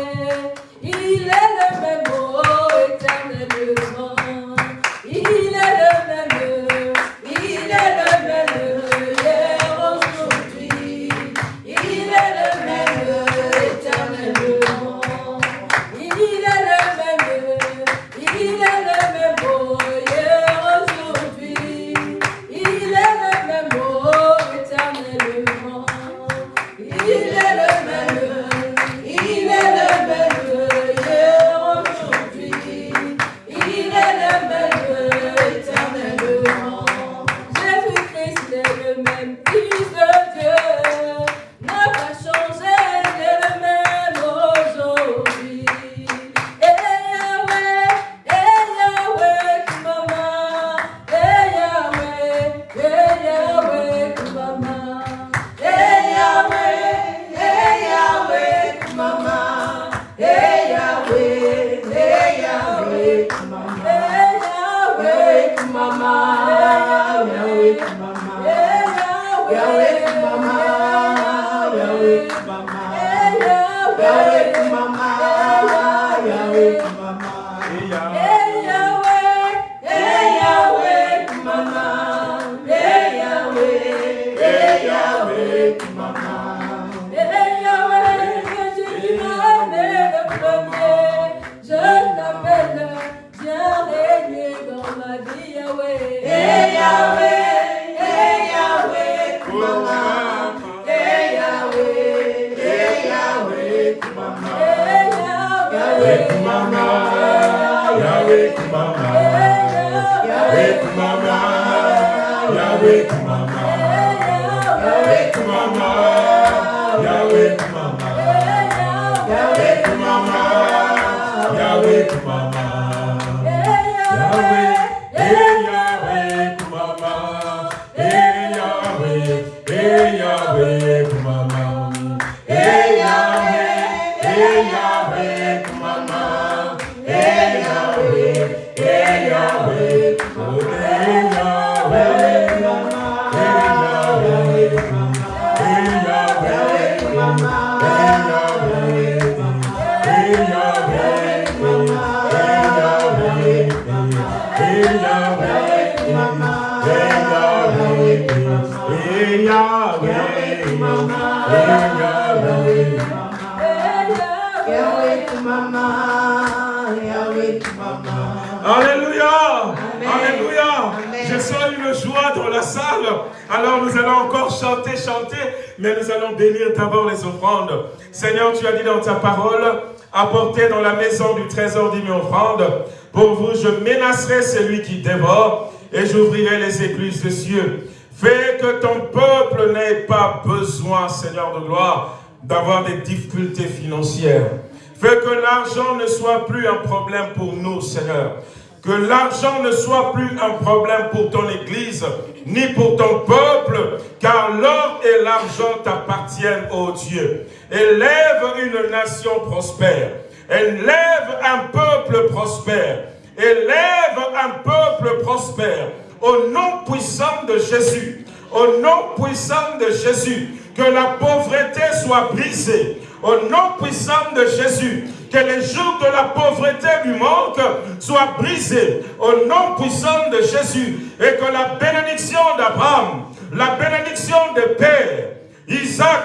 Menacerai celui qui dévore et j'ouvrirai les écluses des cieux. Fais que ton peuple n'ait pas besoin, Seigneur de gloire, d'avoir des difficultés financières. Fais que l'argent ne soit plus un problème pour nous, Seigneur. Que l'argent ne soit plus un problème pour ton Église, ni pour ton peuple, car l'or et l'argent t'appartiennent, ô Dieu. Élève une nation prospère. Élève un peuple prospère. Élève un peuple prospère. Au nom puissant de Jésus. Au nom puissant de Jésus. Que la pauvreté soit brisée. Au nom puissant de Jésus que les jours de la pauvreté du manque soient brisés au nom puissant de Jésus et que la bénédiction d'Abraham, la bénédiction des pères, Isaac,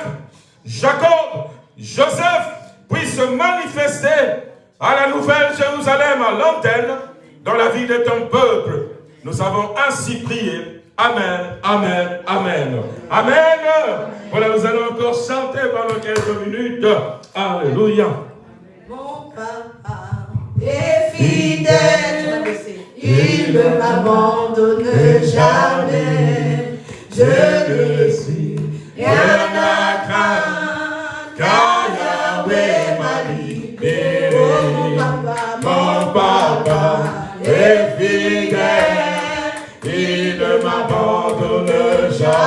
Jacob, Joseph puisse se manifester à la nouvelle Jérusalem, à l'antenne, dans la vie de ton peuple. Nous avons ainsi prié. Amen, Amen, Amen. Amen. Voilà, nous allons encore chanter pendant quelques minutes. Alléluia mon papa est fidèle, il ne m'abandonne jamais. Je ne suis rien à craindre, Yahweh m'a.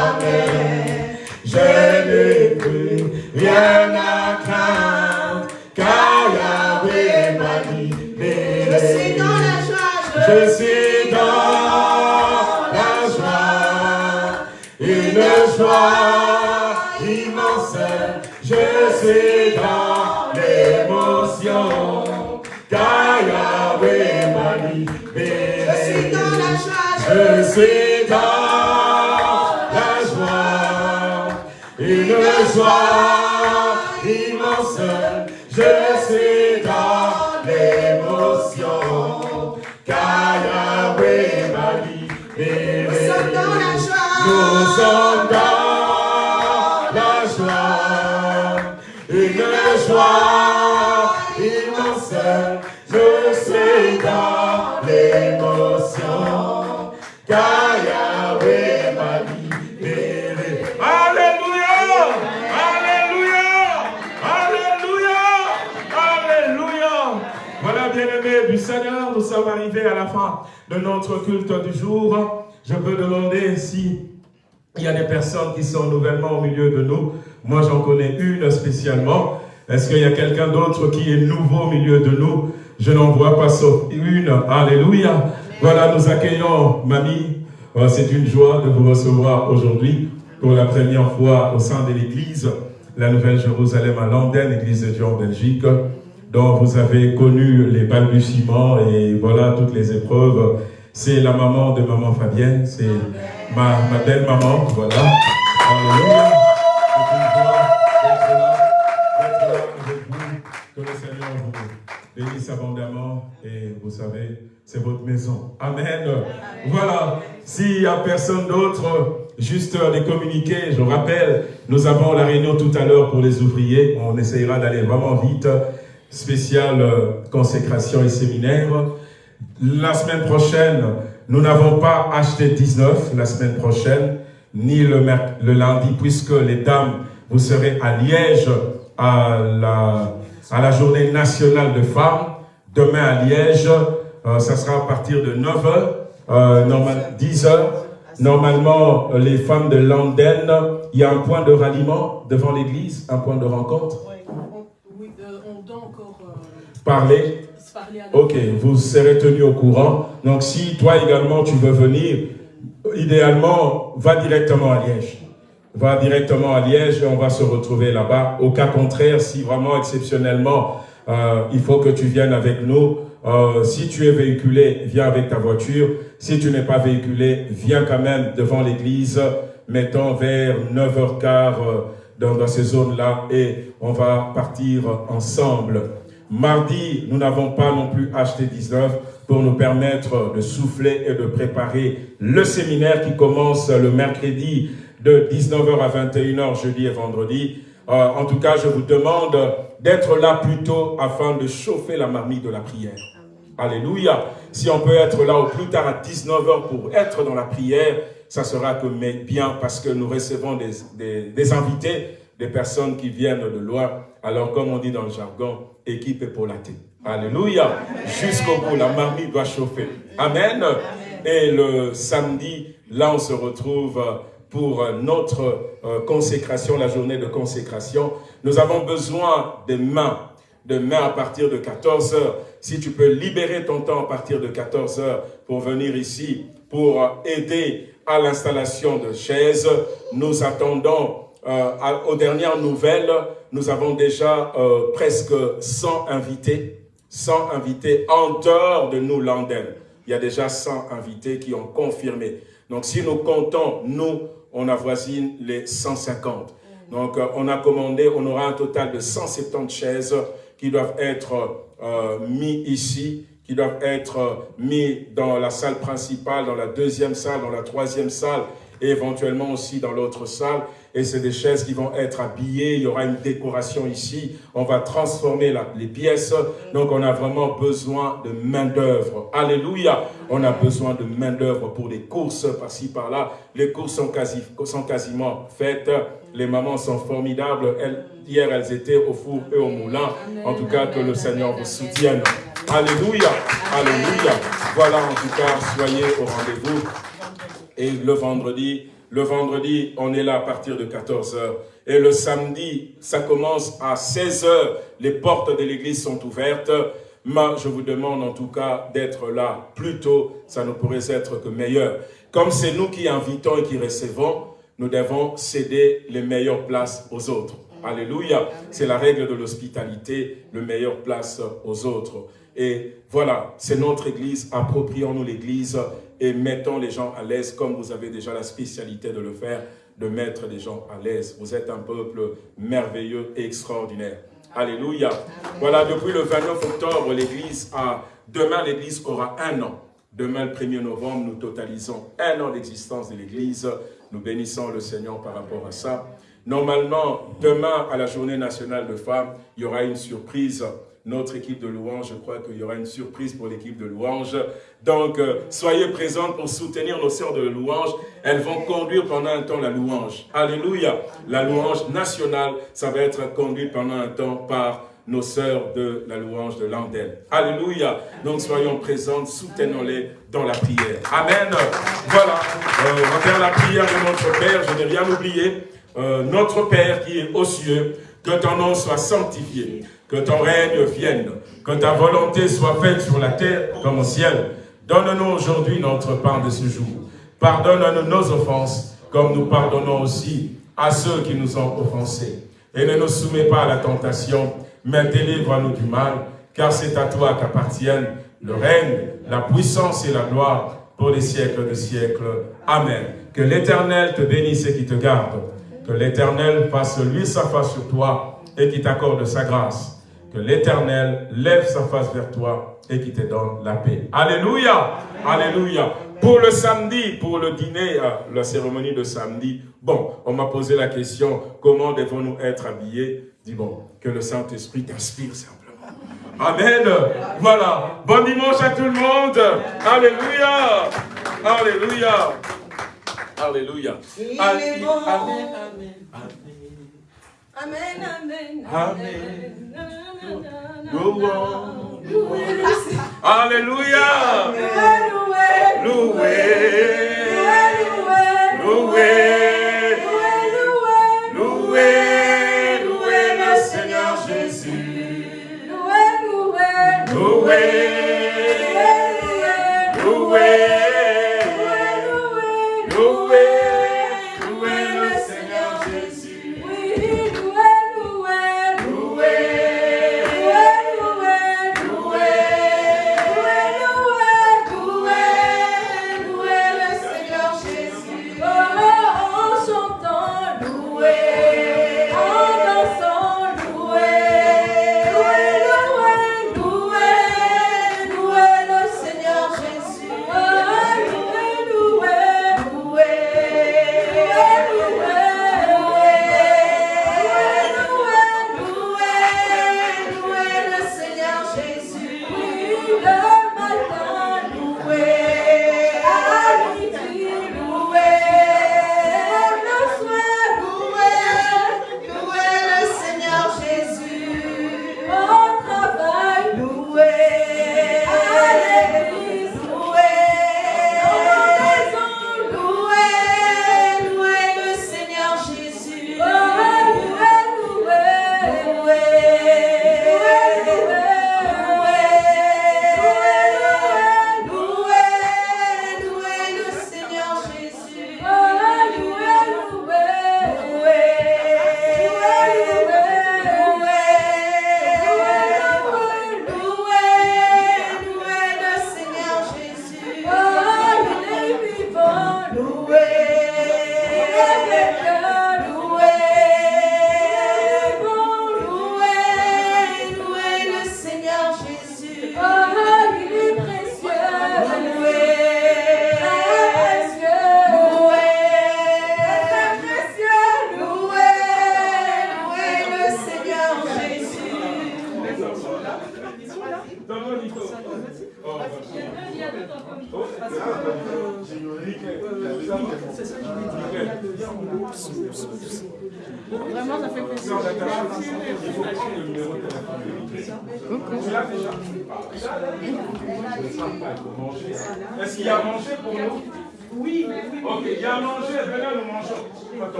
Jamais. Je n'ai plus rien à craindre. je suis dans la joie, une joie immense, je suis dans l'émotion, car Yahweh m'a libéré. Je suis dans la joie, je suis dans joie immense, je suis dans l'émotion. Nous sommes dans la joie, une joie immense. Je suis dans l'émotion, car Seigneur, nous sommes arrivés à la fin de notre culte du jour. Je peux demander si y a des personnes qui sont nouvellement au milieu de nous. Moi, j'en connais une spécialement. Est-ce qu'il y a quelqu'un d'autre qui est nouveau au milieu de nous? Je n'en vois pas sauf une. Alléluia. Voilà, nous accueillons Mamie. Oh, c'est une joie de vous recevoir aujourd'hui. pour la première fois au sein de l'église, la Nouvelle Jérusalem à Londres, l'église de Dieu en Belgique, dont vous avez connu les balbutiements et voilà toutes les épreuves. C'est la maman de maman Fabienne, c'est ma, belle maman, voilà. Alléluia. Que le Seigneur vous bénisse abondamment et vous savez, c'est votre maison. Amen. Voilà. S'il n'y a personne d'autre, juste les communiquer, je rappelle, nous avons la réunion tout à l'heure pour les ouvriers. On essayera d'aller vraiment vite. Spéciale euh, consécration et séminaire. La semaine prochaine, nous n'avons pas acheté 19 la semaine prochaine, ni le, le lundi, puisque les dames, vous serez à Liège à la, à la journée nationale de femmes. Demain à Liège, euh, ça sera à partir de 9h, euh, normal, 10h. Normalement, les femmes de Landen, il y a un point de ralliement devant l'église, un point de rencontre. Oui, euh, encore parler. Ok, vous serez tenu au courant. Donc si toi également tu veux venir, idéalement, va directement à Liège. Va directement à Liège et on va se retrouver là-bas. Au cas contraire, si vraiment exceptionnellement, il faut que tu viennes avec nous, euh, si tu es véhiculé, viens avec ta voiture. Si tu n'es pas véhiculé, viens quand même devant l'église, mettons vers 9h15 euh, dans, dans ces zones-là et on va partir ensemble. Mardi, nous n'avons pas non plus acheté 19 pour nous permettre de souffler et de préparer le séminaire qui commence le mercredi de 19h à 21h, jeudi et vendredi. Euh, en tout cas, je vous demande d'être là plus tôt afin de chauffer la marmite de la prière. Alléluia. Si on peut être là au plus tard à 19h pour être dans la prière, ça sera que bien parce que nous recevons des, invités, des personnes qui viennent de loin. Alors, comme on dit dans le jargon, équipe épaulaté. Alléluia. Jusqu'au bout, la marmite doit chauffer. Amen. Et le samedi, là, on se retrouve pour notre euh, consécration, la journée de consécration. Nous avons besoin des mains, de mains à partir de 14 heures si tu peux libérer ton temps à partir de 14 heures pour venir ici, pour aider à l'installation de chaises, nous attendons euh, aux dernières nouvelles, nous avons déjà euh, presque 100 invités, 100 invités en dehors de nous, Landen. Il y a déjà 100 invités qui ont confirmé. Donc si nous comptons, nous, on avoisine les 150. Donc euh, on a commandé, on aura un total de 170 chaises qui doivent être euh, mis ici, qui doivent être mis dans la salle principale, dans la deuxième salle, dans la troisième salle, et éventuellement aussi dans l'autre salle. Et c'est des chaises qui vont être habillées, il y aura une décoration ici, on va transformer les pièces. Donc on a vraiment besoin de main d'œuvre. Alléluia On a besoin de main d'œuvre pour les courses par-ci, par-là. Les courses sont quasiment faites. Les mamans sont formidables. Hier, elles étaient au four et au moulin. En tout cas, que le Seigneur vous soutienne. Alléluia. Alléluia. Voilà, en tout cas, soyez au rendez-vous. Et le vendredi, le vendredi, on est là à partir de 14h. Et le samedi, ça commence à 16h. Les portes de l'église sont ouvertes. Mais je vous demande en tout cas d'être là plus tôt. Ça ne pourrait être que meilleur. Comme c'est nous qui invitons et qui recevons, nous devons céder les meilleures places aux autres. Alléluia. C'est la règle de l'hospitalité, le meilleur place aux autres. Et voilà, c'est notre église, approprions-nous l'église et mettons les gens à l'aise comme vous avez déjà la spécialité de le faire, de mettre les gens à l'aise. Vous êtes un peuple merveilleux et extraordinaire. Alléluia. Voilà, depuis le 29 octobre, l'église a, demain l'église aura un an. Demain, le 1er novembre, nous totalisons un an d'existence de l'église. Nous bénissons le Seigneur par rapport à ça. Normalement, demain, à la journée nationale de femmes, il y aura une surprise. Notre équipe de louange, je crois qu'il y aura une surprise pour l'équipe de louange. Donc, euh, soyez présents pour soutenir nos sœurs de louange. Elles vont conduire pendant un temps la louange. Alléluia. La louange nationale, ça va être conduit pendant un temps par nos sœurs de la louange de l'Andel. Alléluia. Donc soyons présentes, soutenons-les dans la prière. Amen. Voilà. Euh, on va faire la prière de notre Père. Je n'ai rien oublié. Euh, notre Père qui est aux cieux, que ton nom soit sanctifié, que ton règne vienne, que ta volonté soit faite sur la terre comme au ciel. Donne-nous aujourd'hui notre pain de ce jour. Pardonne-nous nos offenses, comme nous pardonnons aussi à ceux qui nous ont offensés. Et ne nous soumets pas à la tentation, mais délivre-nous du mal, car c'est à toi qu'appartiennent le règne, la puissance et la gloire pour les siècles des siècles. Amen. Que l'Éternel te bénisse et qui te garde. Que l'Éternel fasse lui sa face sur toi et qui t'accorde sa grâce. Que l'Éternel lève sa face vers toi et qui te donne la paix. Alléluia Alléluia Pour le samedi, pour le dîner, euh, la cérémonie de samedi, bon, on m'a posé la question, comment devons-nous être habillés? Dis bon, que le Saint-Esprit t'inspire simplement. Amen. Voilà. Bon dimanche à tout le monde. Alléluia. Alléluia. Alléluia. Amen. Amen. Amen. Amen. Louons. Alléluia. Loué. Loué. Loué. Loué.